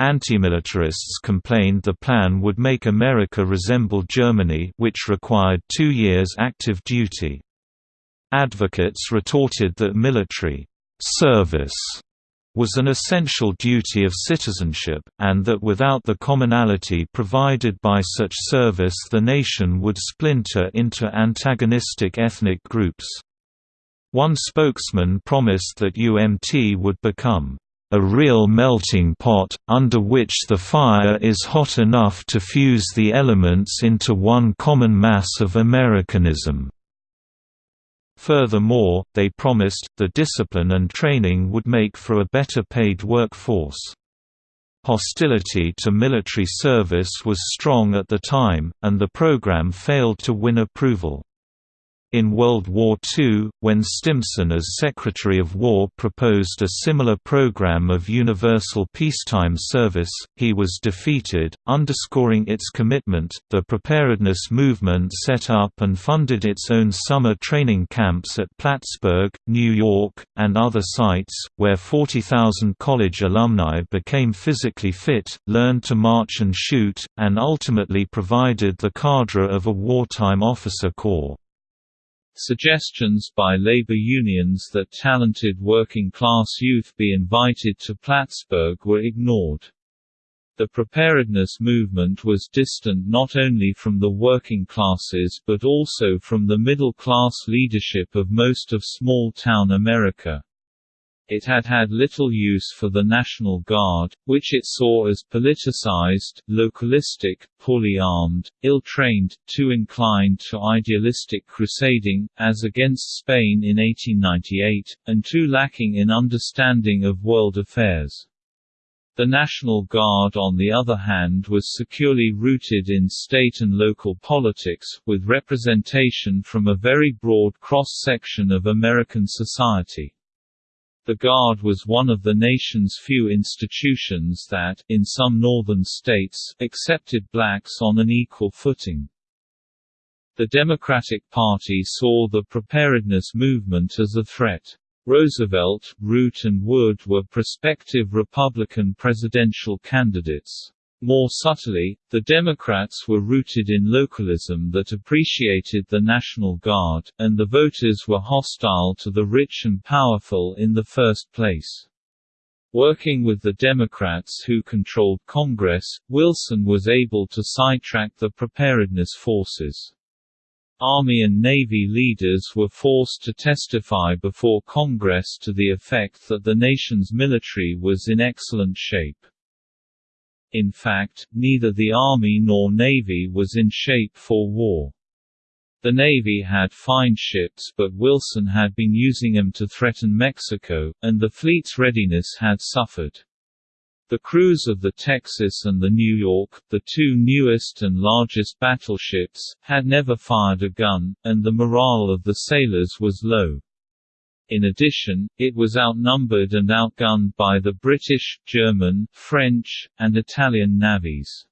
Antimilitarists complained the plan would make America resemble Germany which required two years active duty. Advocates retorted that military service was an essential duty of citizenship, and that without the commonality provided by such service the nation would splinter into antagonistic ethnic groups. One spokesman promised that UMT would become a real melting pot, under which the fire is hot enough to fuse the elements into one common mass of Americanism. Furthermore, they promised, the discipline and training would make for a better paid workforce. Hostility to military service was strong at the time, and the program failed to win approval. In World War II, when Stimson as Secretary of War proposed a similar program of universal peacetime service, he was defeated. Underscoring its commitment, the preparedness movement set up and funded its own summer training camps at Plattsburgh, New York, and other sites, where 40,000 college alumni became physically fit, learned to march and shoot, and ultimately provided the cadre of a wartime officer corps. Suggestions by labor unions that talented working-class youth be invited to Plattsburgh were ignored. The preparedness movement was distant not only from the working classes but also from the middle-class leadership of most of small-town America. It had had little use for the National Guard, which it saw as politicized, localistic, poorly armed, ill-trained, too inclined to idealistic crusading, as against Spain in 1898, and too lacking in understanding of world affairs. The National Guard on the other hand was securely rooted in state and local politics, with representation from a very broad cross-section of American society. The Guard was one of the nation's few institutions that, in some northern states, accepted blacks on an equal footing. The Democratic Party saw the preparedness movement as a threat. Roosevelt, Root and Wood were prospective Republican presidential candidates. More subtly, the Democrats were rooted in localism that appreciated the National Guard, and the voters were hostile to the rich and powerful in the first place. Working with the Democrats who controlled Congress, Wilson was able to sidetrack the preparedness forces. Army and Navy leaders were forced to testify before Congress to the effect that the nation's military was in excellent shape. In fact, neither the Army nor Navy was in shape for war. The Navy had fine ships but Wilson had been using them to threaten Mexico, and the fleet's readiness had suffered. The crews of the Texas and the New York, the two newest and largest battleships, had never fired a gun, and the morale of the sailors was low. In addition, it was outnumbered and outgunned by the British, German, French, and Italian navies.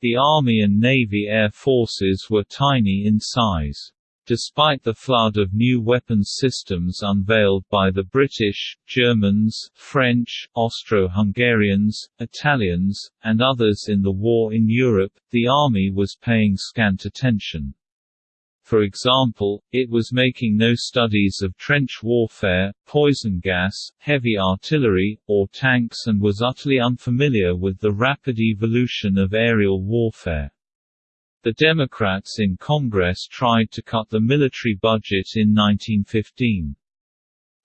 The Army and Navy air forces were tiny in size. Despite the flood of new weapons systems unveiled by the British, Germans, French, Austro-Hungarians, Italians, and others in the war in Europe, the Army was paying scant attention. For example, it was making no studies of trench warfare, poison gas, heavy artillery, or tanks and was utterly unfamiliar with the rapid evolution of aerial warfare. The Democrats in Congress tried to cut the military budget in 1915.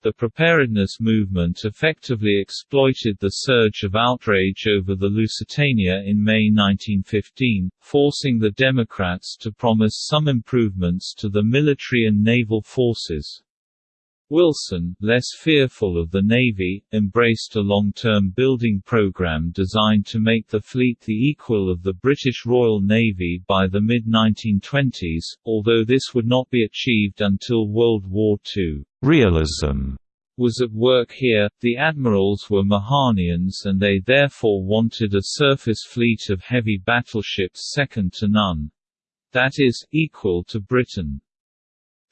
The preparedness movement effectively exploited the surge of outrage over the Lusitania in May 1915, forcing the Democrats to promise some improvements to the military and naval forces. Wilson, less fearful of the Navy, embraced a long-term building program designed to make the fleet the equal of the British Royal Navy by the mid-1920s, although this would not be achieved until World War II. Realism was at work here, the admirals were Mahanians and they therefore wanted a surface fleet of heavy battleships second to none—that is, equal to Britain.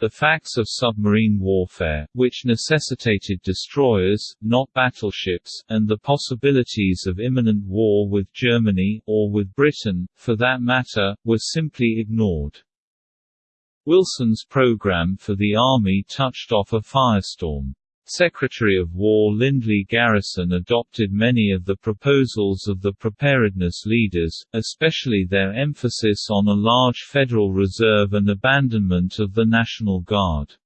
The facts of submarine warfare, which necessitated destroyers, not battleships, and the possibilities of imminent war with Germany, or with Britain, for that matter, were simply ignored. Wilson's program for the Army touched off a firestorm. Secretary of War Lindley Garrison adopted many of the proposals of the preparedness leaders, especially their emphasis on a large Federal Reserve and abandonment of the National Guard.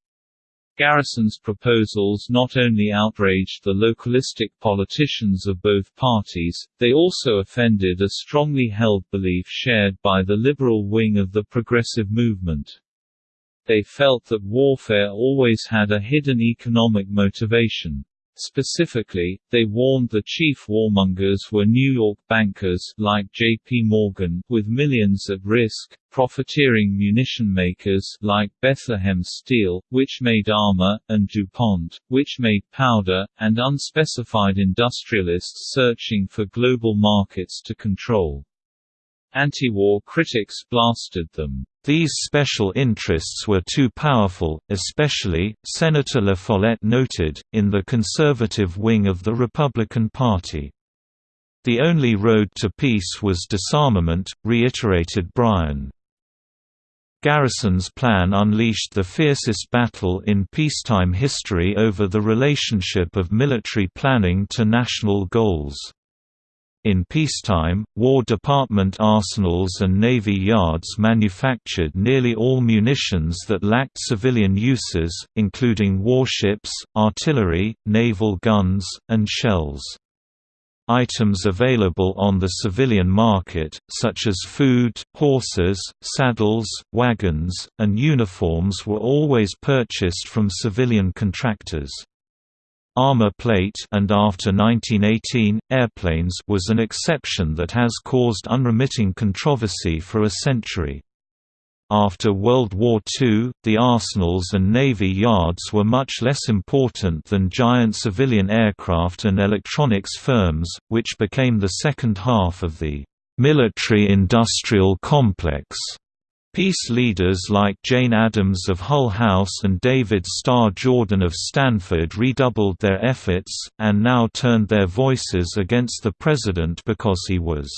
Garrison's proposals not only outraged the localistic politicians of both parties, they also offended a strongly held belief shared by the liberal wing of the progressive movement. They felt that warfare always had a hidden economic motivation. Specifically, they warned the chief warmongers were New York bankers like J.P. Morgan with millions at risk, profiteering munition makers like Bethlehem Steel, which made armor, and DuPont, which made powder, and unspecified industrialists searching for global markets to control. Anti-war critics blasted them. These special interests were too powerful, especially, Senator La Follette noted, in the conservative wing of the Republican Party. The only road to peace was disarmament, reiterated Bryan. Garrison's plan unleashed the fiercest battle in peacetime history over the relationship of military planning to national goals. In peacetime, War Department arsenals and Navy yards manufactured nearly all munitions that lacked civilian uses, including warships, artillery, naval guns, and shells. Items available on the civilian market, such as food, horses, saddles, wagons, and uniforms were always purchased from civilian contractors. Armor plate and after 1918, airplanes was an exception that has caused unremitting controversy for a century. After World War II, the arsenals and navy yards were much less important than giant civilian aircraft and electronics firms, which became the second half of the military-industrial complex. Peace leaders like Jane Addams of Hull House and David Starr Jordan of Stanford redoubled their efforts, and now turned their voices against the president because he was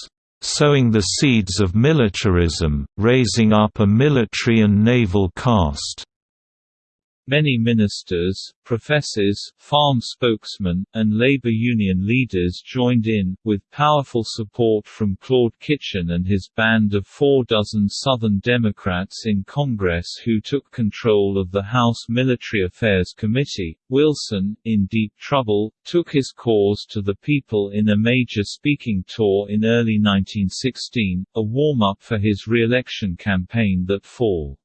sowing the seeds of militarism, raising up a military and naval caste. Many ministers, professors, farm spokesmen, and labor union leaders joined in, with powerful support from Claude Kitchin and his band of four dozen Southern Democrats in Congress who took control of the House Military Affairs Committee. Wilson, in deep trouble, took his cause to the people in a major speaking tour in early 1916, a warm-up for his re-election campaign that fall.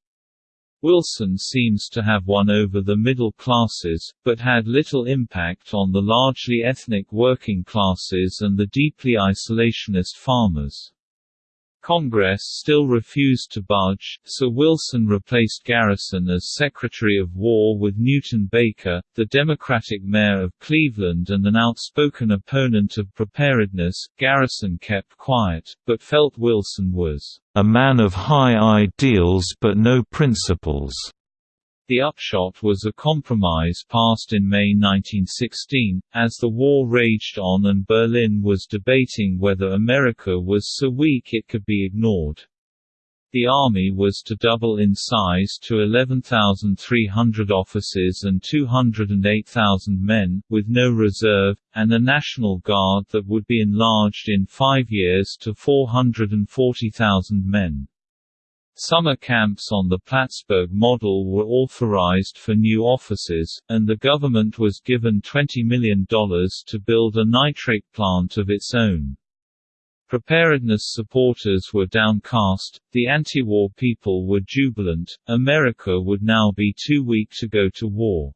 Wilson seems to have won over the middle classes, but had little impact on the largely ethnic working classes and the deeply isolationist farmers. Congress still refused to budge, so Wilson replaced Garrison as Secretary of War with Newton Baker, the Democratic mayor of Cleveland and an outspoken opponent of preparedness. Garrison kept quiet, but felt Wilson was a man of high ideals but no principles. The upshot was a compromise passed in May 1916, as the war raged on and Berlin was debating whether America was so weak it could be ignored. The army was to double in size to 11,300 officers and 208,000 men, with no reserve, and a National Guard that would be enlarged in five years to 440,000 men. Summer camps on the Plattsburgh model were authorized for new offices, and the government was given $20 million to build a nitrate plant of its own. Preparedness supporters were downcast, the anti-war people were jubilant, America would now be too weak to go to war.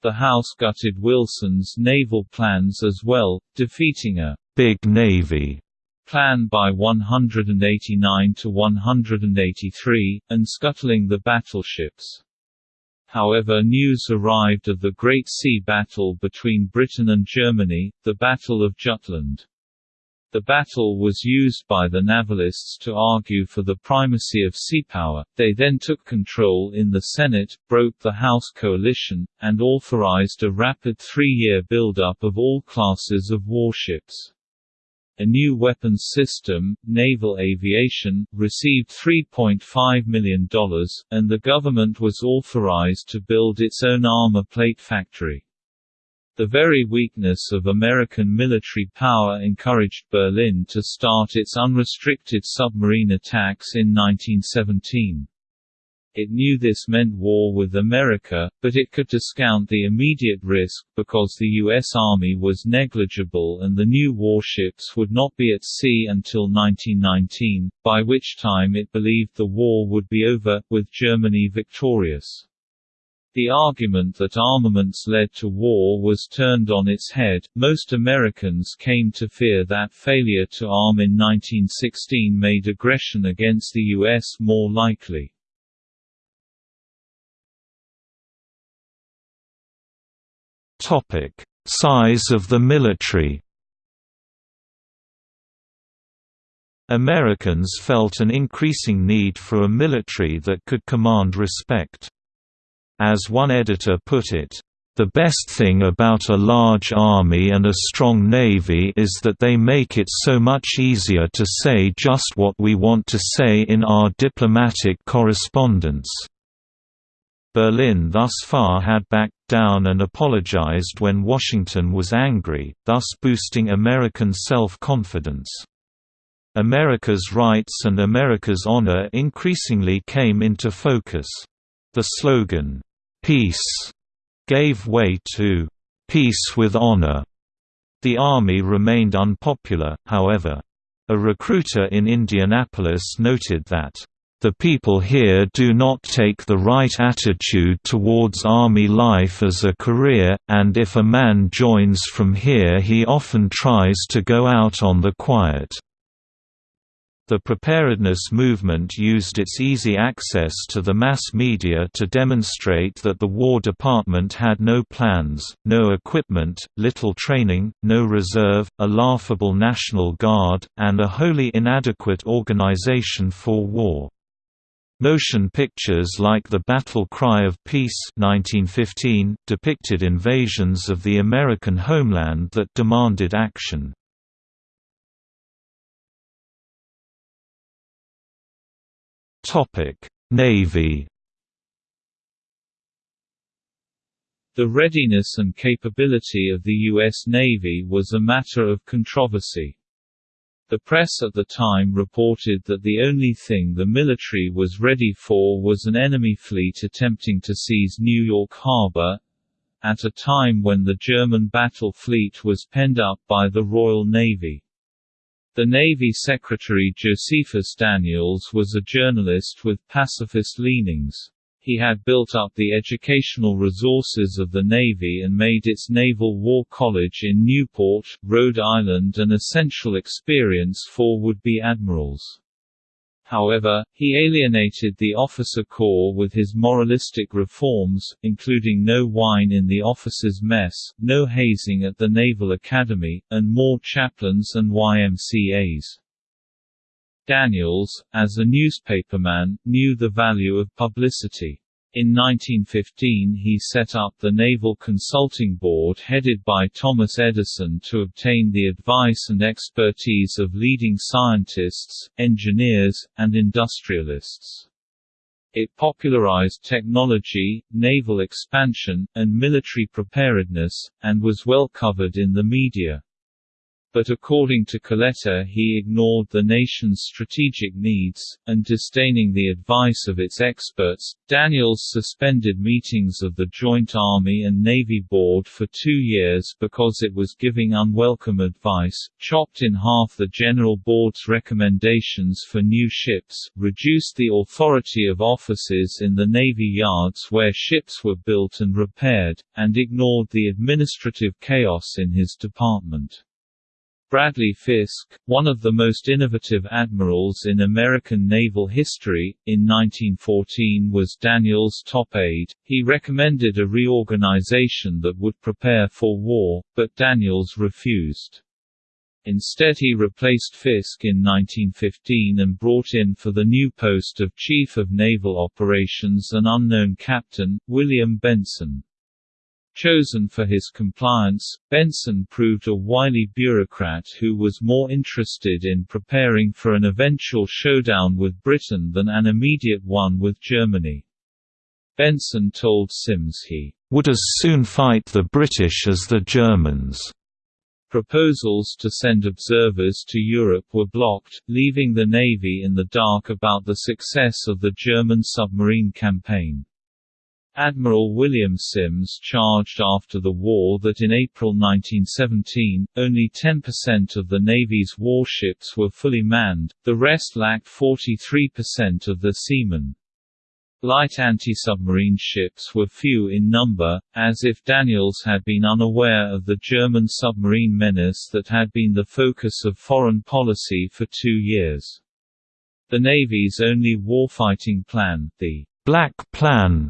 The House gutted Wilson's naval plans as well, defeating a «big Navy» Plan by 189 to 183, and scuttling the battleships. However news arrived of the Great Sea Battle between Britain and Germany, the Battle of Jutland. The battle was used by the Navalists to argue for the primacy of seapower. They then took control in the Senate, broke the House coalition, and authorized a rapid three-year buildup of all classes of warships. A new weapons system, naval aviation, received $3.5 million, and the government was authorized to build its own armor plate factory. The very weakness of American military power encouraged Berlin to start its unrestricted submarine attacks in 1917. It knew this meant war with America, but it could discount the immediate risk, because the U.S. Army was negligible and the new warships would not be at sea until 1919, by which time it believed the war would be over, with Germany victorious. The argument that armaments led to war was turned on its head. Most Americans came to fear that failure to arm in 1916 made aggression against the U.S. more likely. Topic: Size of the military. Americans felt an increasing need for a military that could command respect. As one editor put it, the best thing about a large army and a strong navy is that they make it so much easier to say just what we want to say in our diplomatic correspondence. Berlin thus far had backed down and apologized when Washington was angry, thus boosting American self-confidence. America's rights and America's honor increasingly came into focus. The slogan, "'Peace' gave way to "'Peace with Honor'". The Army remained unpopular, however. A recruiter in Indianapolis noted that the people here do not take the right attitude towards army life as a career, and if a man joins from here he often tries to go out on the quiet. The preparedness movement used its easy access to the mass media to demonstrate that the War Department had no plans, no equipment, little training, no reserve, a laughable National Guard, and a wholly inadequate organization for war. Motion pictures like The Battle Cry of Peace 1915 depicted invasions of the American homeland that demanded action. Navy The readiness and capability of the U.S. Navy was a matter of controversy. The press at the time reported that the only thing the military was ready for was an enemy fleet attempting to seize New York Harbor, at a time when the German battle fleet was penned up by the Royal Navy. The Navy Secretary Josephus Daniels was a journalist with pacifist leanings. He had built up the educational resources of the Navy and made its Naval War College in Newport, Rhode Island an essential experience for would-be admirals. However, he alienated the officer corps with his moralistic reforms, including no wine in the officers' mess, no hazing at the Naval Academy, and more chaplains and YMCAs. Daniels, as a newspaperman, knew the value of publicity. In 1915 he set up the Naval Consulting Board headed by Thomas Edison to obtain the advice and expertise of leading scientists, engineers, and industrialists. It popularized technology, naval expansion, and military preparedness, and was well covered in the media. But according to Coletta he ignored the nation's strategic needs, and disdaining the advice of its experts, Daniels suspended meetings of the Joint Army and Navy Board for two years because it was giving unwelcome advice, chopped in half the General Board's recommendations for new ships, reduced the authority of officers in the Navy yards where ships were built and repaired, and ignored the administrative chaos in his department. Bradley Fiske, one of the most innovative admirals in American naval history, in 1914 was Daniels' top aide. He recommended a reorganization that would prepare for war, but Daniels refused. Instead he replaced Fiske in 1915 and brought in for the new post of Chief of Naval Operations an unknown captain, William Benson. Chosen for his compliance, Benson proved a wily bureaucrat who was more interested in preparing for an eventual showdown with Britain than an immediate one with Germany. Benson told Sims he would as soon fight the British as the Germans. Proposals to send observers to Europe were blocked, leaving the Navy in the dark about the success of the German submarine campaign. Admiral William Sims charged after the war that in April 1917, only 10% of the Navy's warships were fully manned, the rest lacked 43% of their seamen. Light anti-submarine ships were few in number, as if Daniels had been unaware of the German submarine menace that had been the focus of foreign policy for two years. The Navy's only warfighting plan, the Black Plan,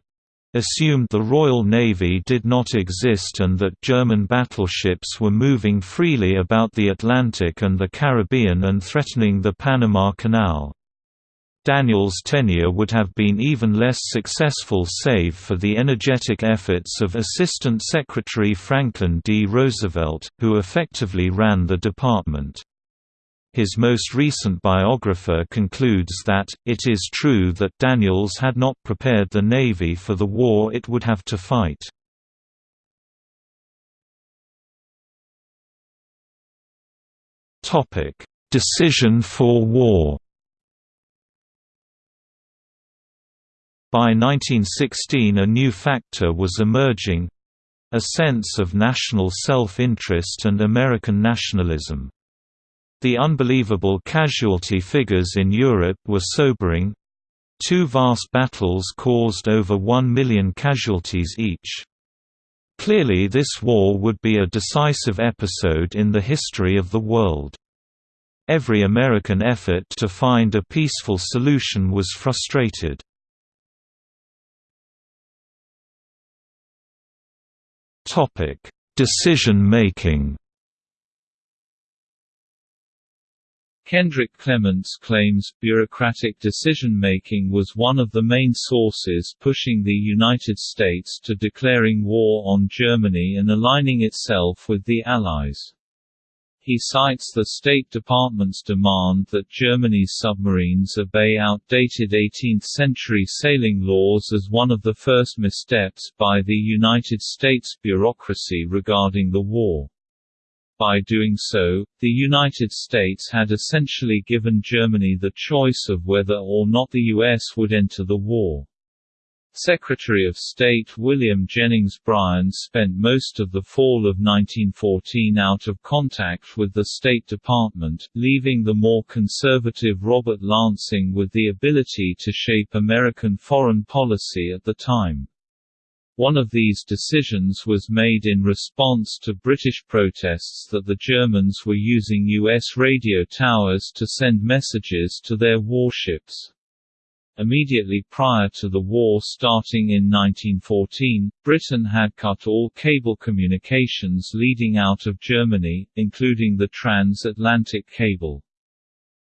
assumed the Royal Navy did not exist and that German battleships were moving freely about the Atlantic and the Caribbean and threatening the Panama Canal. Daniels' tenure would have been even less successful save for the energetic efforts of Assistant Secretary Franklin D. Roosevelt, who effectively ran the department. His most recent biographer concludes that, it is true that Daniels had not prepared the Navy for the war it would have to fight. Decision for war By 1916 a new factor was emerging—a sense of national self-interest and American nationalism. The unbelievable casualty figures in Europe were sobering. Two vast battles caused over one million casualties each. Clearly this war would be a decisive episode in the history of the world. Every American effort to find a peaceful solution was frustrated. Decision Kendrick Clements claims, bureaucratic decision-making was one of the main sources pushing the United States to declaring war on Germany and aligning itself with the Allies. He cites the State Department's demand that Germany's submarines obey outdated 18th-century sailing laws as one of the first missteps by the United States bureaucracy regarding the war. By doing so, the United States had essentially given Germany the choice of whether or not the U.S. would enter the war. Secretary of State William Jennings Bryan spent most of the fall of 1914 out of contact with the State Department, leaving the more conservative Robert Lansing with the ability to shape American foreign policy at the time. One of these decisions was made in response to British protests that the Germans were using U.S. radio towers to send messages to their warships. Immediately prior to the war starting in 1914, Britain had cut all cable communications leading out of Germany, including the transatlantic cable.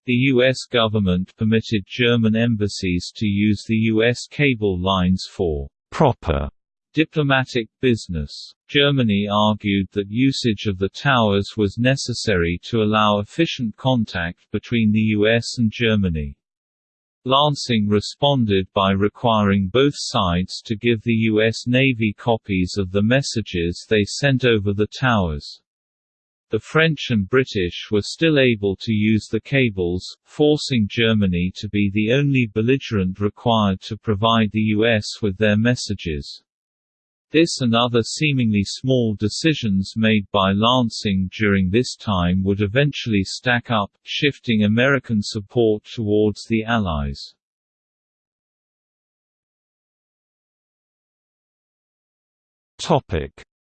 The U.S. government permitted German embassies to use the U.S. cable lines for proper Diplomatic business. Germany argued that usage of the towers was necessary to allow efficient contact between the US and Germany. Lansing responded by requiring both sides to give the U.S. Navy copies of the messages they sent over the towers. The French and British were still able to use the cables, forcing Germany to be the only belligerent required to provide the US with their messages. This and other seemingly small decisions made by Lansing during this time would eventually stack up, shifting American support towards the Allies.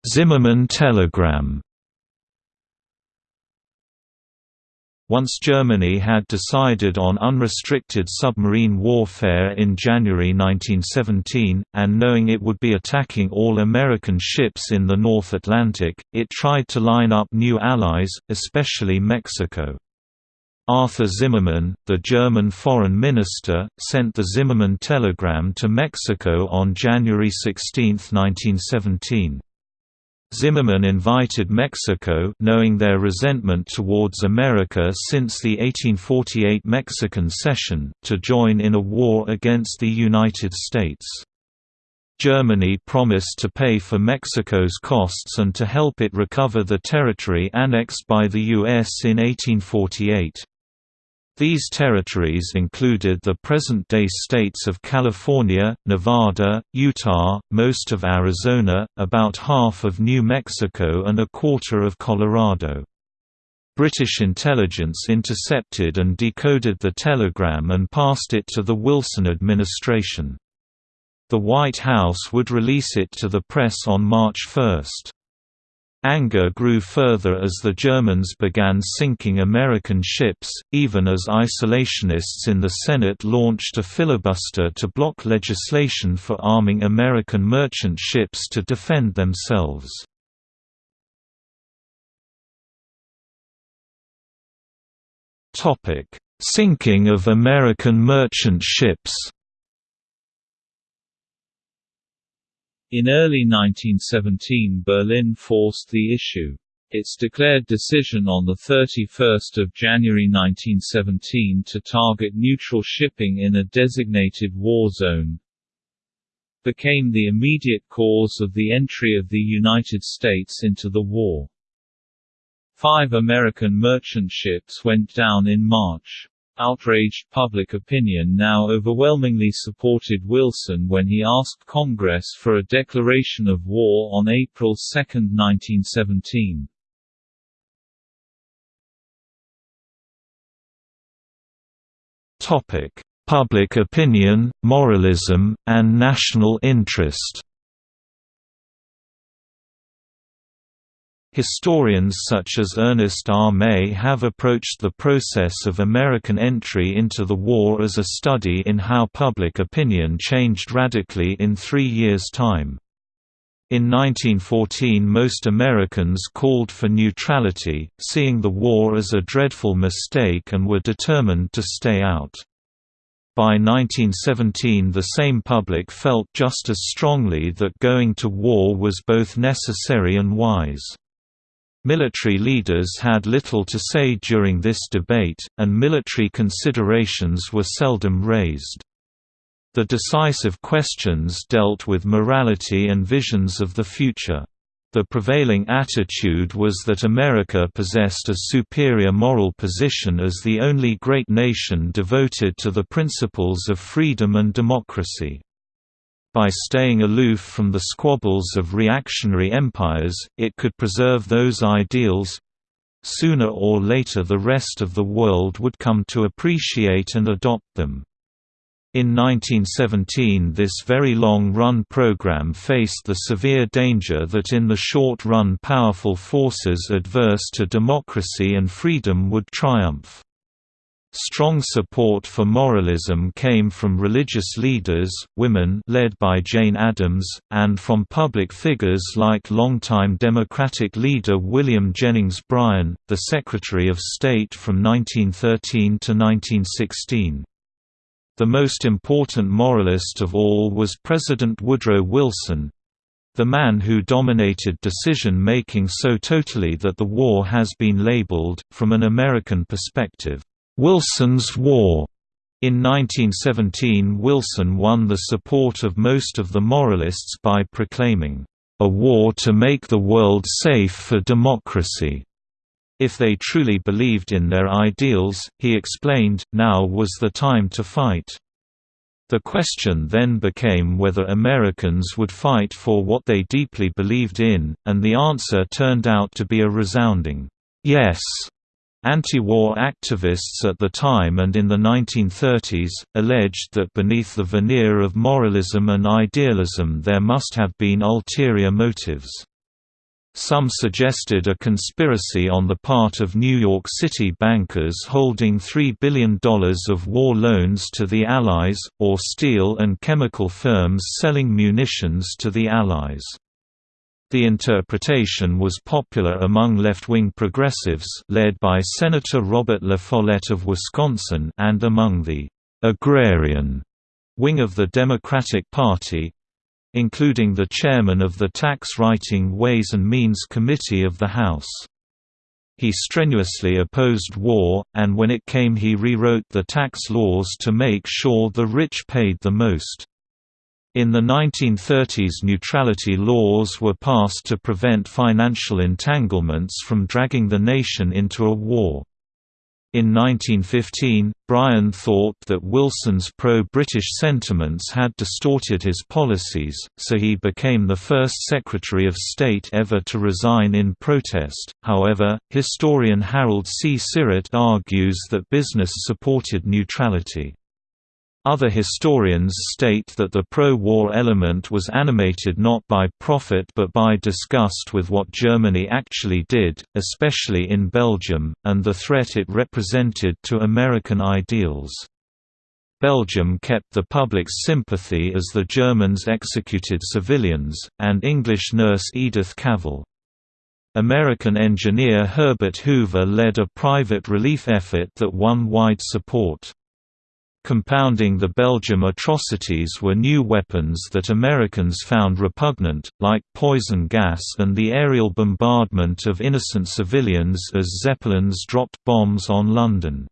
Zimmermann telegram Once Germany had decided on unrestricted submarine warfare in January 1917, and knowing it would be attacking all American ships in the North Atlantic, it tried to line up new allies, especially Mexico. Arthur Zimmermann, the German foreign minister, sent the Zimmermann telegram to Mexico on January 16, 1917. Zimmermann invited Mexico knowing their resentment towards America since the 1848 Mexican cession, to join in a war against the United States. Germany promised to pay for Mexico's costs and to help it recover the territory annexed by the U.S. in 1848. These territories included the present-day states of California, Nevada, Utah, most of Arizona, about half of New Mexico and a quarter of Colorado. British intelligence intercepted and decoded the telegram and passed it to the Wilson administration. The White House would release it to the press on March 1. Anger grew further as the Germans began sinking American ships, even as isolationists in the Senate launched a filibuster to block legislation for arming American merchant ships to defend themselves. Sinking of American merchant ships In early 1917 Berlin forced the issue. Its declared decision on 31 January 1917 to target neutral shipping in a designated war zone became the immediate cause of the entry of the United States into the war. Five American merchant ships went down in March. Outraged public opinion now overwhelmingly supported Wilson when he asked Congress for a declaration of war on April 2, 1917. Topic: Public opinion, moralism, and national interest. Historians such as Ernest R. May have approached the process of American entry into the war as a study in how public opinion changed radically in three years' time. In 1914 most Americans called for neutrality, seeing the war as a dreadful mistake and were determined to stay out. By 1917 the same public felt just as strongly that going to war was both necessary and wise. Military leaders had little to say during this debate, and military considerations were seldom raised. The decisive questions dealt with morality and visions of the future. The prevailing attitude was that America possessed a superior moral position as the only great nation devoted to the principles of freedom and democracy. By staying aloof from the squabbles of reactionary empires, it could preserve those ideals. Sooner or later the rest of the world would come to appreciate and adopt them. In 1917 this very long-run program faced the severe danger that in the short run powerful forces adverse to democracy and freedom would triumph. Strong support for moralism came from religious leaders, women led by Jane Addams, and from public figures like longtime Democratic leader William Jennings Bryan, the Secretary of State from 1913 to 1916. The most important moralist of all was President Woodrow Wilson, the man who dominated decision-making so totally that the war has been labeled, from an American perspective, Wilson's War. In 1917 Wilson won the support of most of the moralists by proclaiming, "...a war to make the world safe for democracy." If they truly believed in their ideals, he explained, now was the time to fight. The question then became whether Americans would fight for what they deeply believed in, and the answer turned out to be a resounding, yes. Anti-war activists at the time and in the 1930s, alleged that beneath the veneer of moralism and idealism there must have been ulterior motives. Some suggested a conspiracy on the part of New York City bankers holding $3 billion of war loans to the Allies, or steel and chemical firms selling munitions to the Allies. The interpretation was popular among left-wing progressives led by Senator Robert La Follette of Wisconsin and among the «agrarian» wing of the Democratic Party, including the chairman of the Tax-Writing Ways and Means Committee of the House. He strenuously opposed war, and when it came he rewrote the tax laws to make sure the rich paid the most. In the 1930s neutrality laws were passed to prevent financial entanglements from dragging the nation into a war. In 1915, Bryan thought that Wilson's pro-British sentiments had distorted his policies, so he became the first Secretary of State ever to resign in protest. However, historian Harold C. Syrett argues that business supported neutrality. Other historians state that the pro-war element was animated not by profit but by disgust with what Germany actually did, especially in Belgium, and the threat it represented to American ideals. Belgium kept the public's sympathy as the Germans executed civilians, and English nurse Edith Cavell. American engineer Herbert Hoover led a private relief effort that won wide support. Compounding the Belgium atrocities were new weapons that Americans found repugnant, like poison gas and the aerial bombardment of innocent civilians as Zeppelins dropped bombs on London.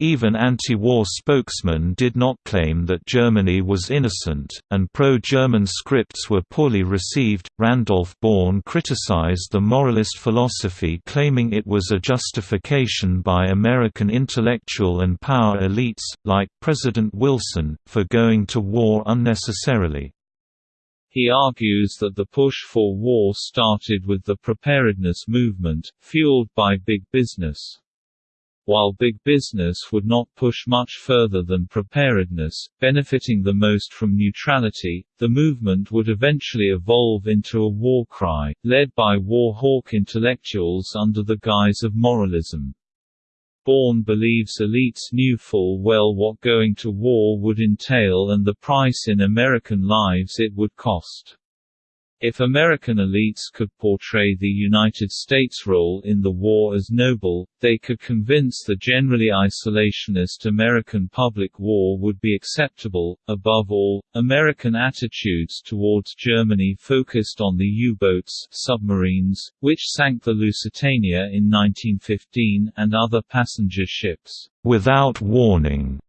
Even anti-war spokesmen did not claim that Germany was innocent, and pro-German scripts were poorly received. Randolph Bourne criticized the moralist philosophy claiming it was a justification by American intellectual and power elites, like President Wilson, for going to war unnecessarily. He argues that the push for war started with the preparedness movement, fueled by big business. While big business would not push much further than preparedness, benefiting the most from neutrality, the movement would eventually evolve into a war cry, led by war hawk intellectuals under the guise of moralism. Bourne believes elites knew full well what going to war would entail and the price in American lives it would cost. If American elites could portray the United States' role in the war as noble, they could convince the generally isolationist American public war would be acceptable. Above all, American attitudes towards Germany focused on the U-boats submarines, which sank the Lusitania in 1915 and other passenger ships, without warning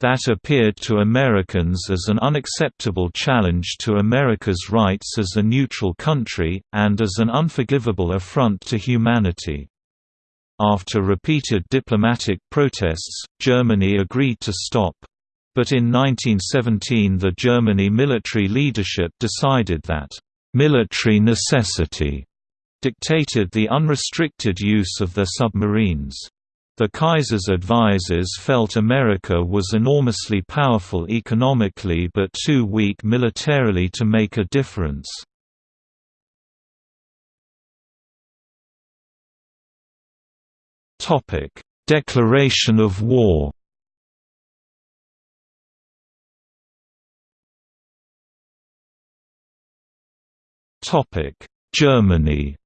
that appeared to Americans as an unacceptable challenge to America's rights as a neutral country, and as an unforgivable affront to humanity. After repeated diplomatic protests, Germany agreed to stop. But in 1917 the Germany military leadership decided that, "...military necessity," dictated the unrestricted use of their submarines. The Kaiser's advisers felt America was enormously powerful economically but too weak militarily to make a difference. Declaration of war Germany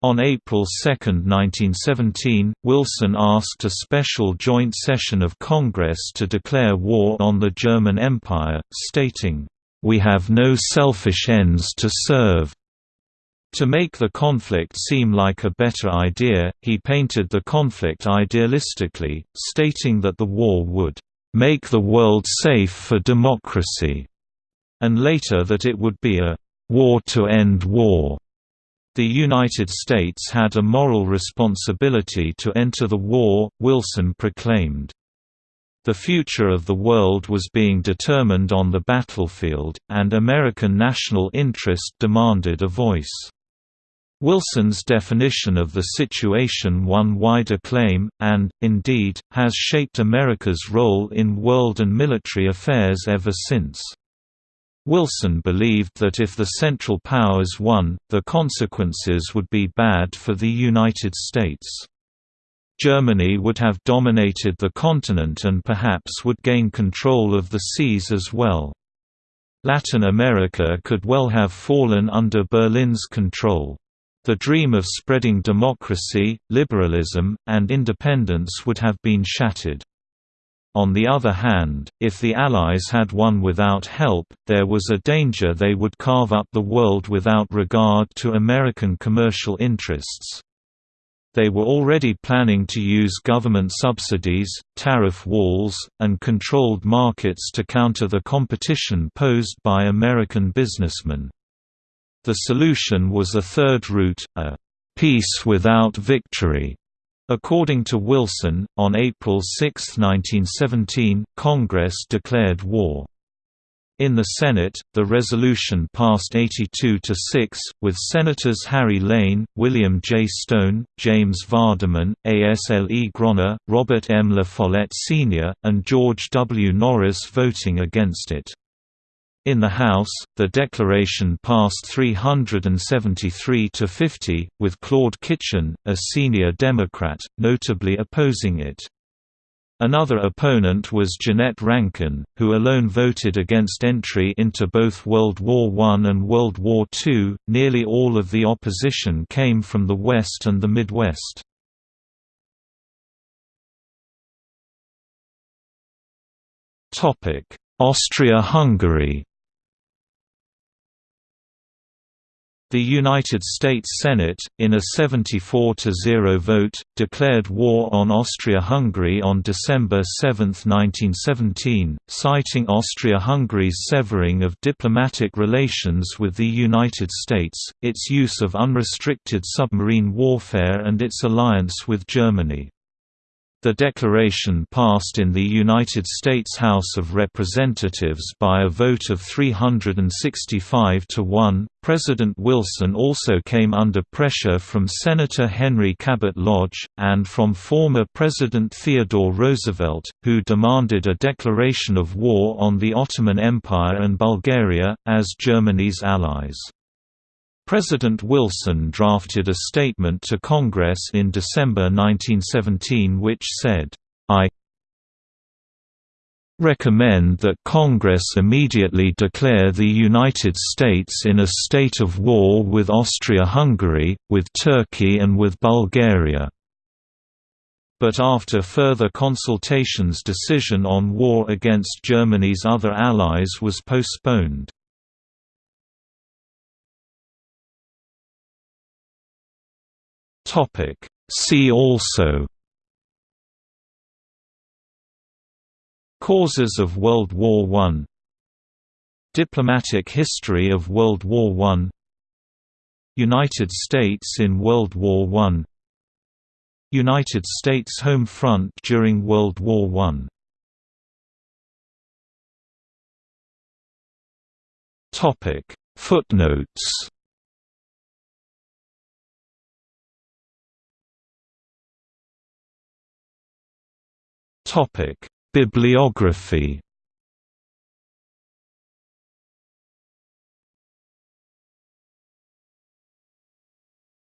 On April 2, 1917, Wilson asked a special joint session of Congress to declare war on the German Empire, stating, "...we have no selfish ends to serve." To make the conflict seem like a better idea, he painted the conflict idealistically, stating that the war would "...make the world safe for democracy," and later that it would be a "...war to end war." The United States had a moral responsibility to enter the war, Wilson proclaimed. The future of the world was being determined on the battlefield, and American national interest demanded a voice. Wilson's definition of the situation won wide acclaim, and, indeed, has shaped America's role in world and military affairs ever since. Wilson believed that if the Central Powers won, the consequences would be bad for the United States. Germany would have dominated the continent and perhaps would gain control of the seas as well. Latin America could well have fallen under Berlin's control. The dream of spreading democracy, liberalism, and independence would have been shattered. On the other hand, if the Allies had won without help, there was a danger they would carve up the world without regard to American commercial interests. They were already planning to use government subsidies, tariff walls, and controlled markets to counter the competition posed by American businessmen. The solution was a third route, a peace without victory According to Wilson, on April 6, 1917, Congress declared war. In the Senate, the resolution passed 82 to 6, with Senators Harry Lane, William J. Stone, James Vardaman, Asle Gronna, Robert M. La Follette Sr., and George W. Norris voting against it. In the House, the declaration passed 373 to 50, with Claude Kitchin, a senior Democrat, notably opposing it. Another opponent was Jeannette Rankin, who alone voted against entry into both World War I and World War II. Nearly all of the opposition came from the West and the Midwest. Austria-Hungary The United States Senate, in a 74–0 vote, declared war on Austria-Hungary on December 7, 1917, citing Austria-Hungary's severing of diplomatic relations with the United States, its use of unrestricted submarine warfare and its alliance with Germany. The declaration passed in the United States House of Representatives by a vote of 365 to 1. President Wilson also came under pressure from Senator Henry Cabot Lodge, and from former President Theodore Roosevelt, who demanded a declaration of war on the Ottoman Empire and Bulgaria, as Germany's allies. President Wilson drafted a statement to Congress in December 1917 which said, I recommend that Congress immediately declare the United States in a state of war with Austria-Hungary, with Turkey and with Bulgaria. But after further consultations decision on war against Germany's other allies was postponed. Topic. See also Causes of World War I Diplomatic history of World War I United States in World War I United States home front during World War I Footnotes Topic: Bibliography.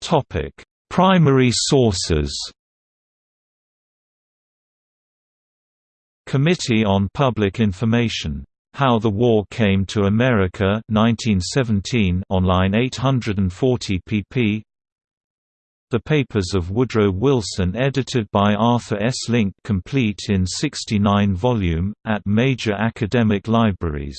Topic: Primary sources. Committee on Public Information. How the War Came to America 1917 online 840 pp the papers of Woodrow Wilson edited by Arthur S. Link complete in 69 volume, at major academic libraries.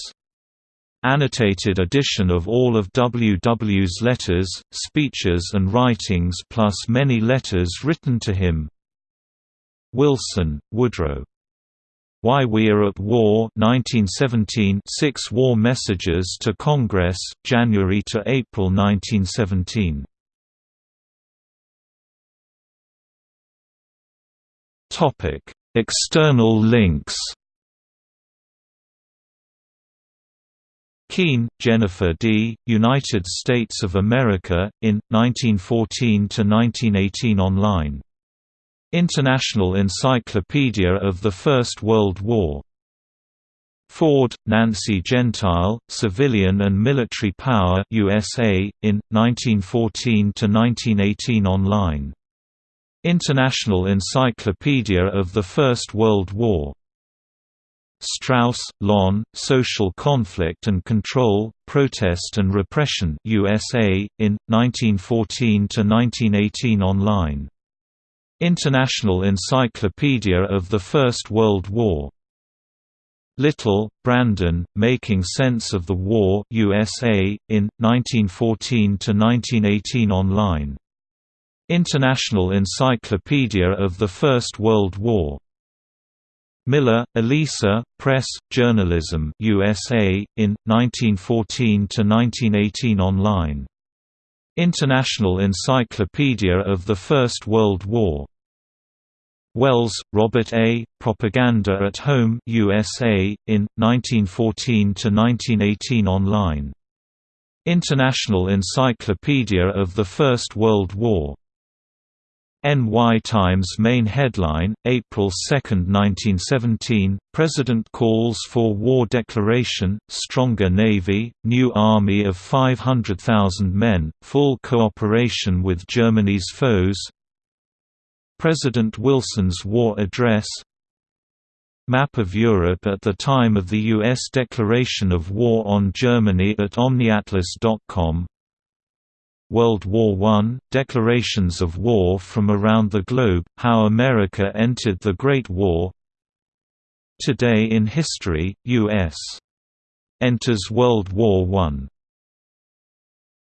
Annotated edition of all of W. W.'s letters, speeches and writings plus many letters written to him. Wilson, Woodrow. Why We Are at War 1917 Six War Messages to Congress, January–April 1917 Topic: External links. Keene, Jennifer D., United States of America, in, 1914–1918 online. International Encyclopedia of the First World War. Ford, Nancy Gentile, Civilian and Military Power USA, in, 1914–1918 online International Encyclopedia of the First World War Strauss, Lon, Social Conflict and Control, Protest and Repression USA, in, 1914–1918 online. International Encyclopedia of the First World War. Little, Branden, Making Sense of the War USA, in, 1914–1918 online. International Encyclopedia of the First World War. Miller, Elisa, Press, Journalism USA, in, 1914–1918 online. International Encyclopedia of the First World War. Wells, Robert A., Propaganda at Home USA, in, 1914–1918 online. International Encyclopedia of the First World War. NY Times main headline, April 2, 1917, President calls for war declaration, stronger Navy, new army of 500,000 men, full cooperation with Germany's foes President Wilson's war address Map of Europe at the time of the U.S. declaration of war on Germany at OmniAtlas.com World War I, declarations of war from around the globe, how America entered the Great War Today in History, U.S. enters World War I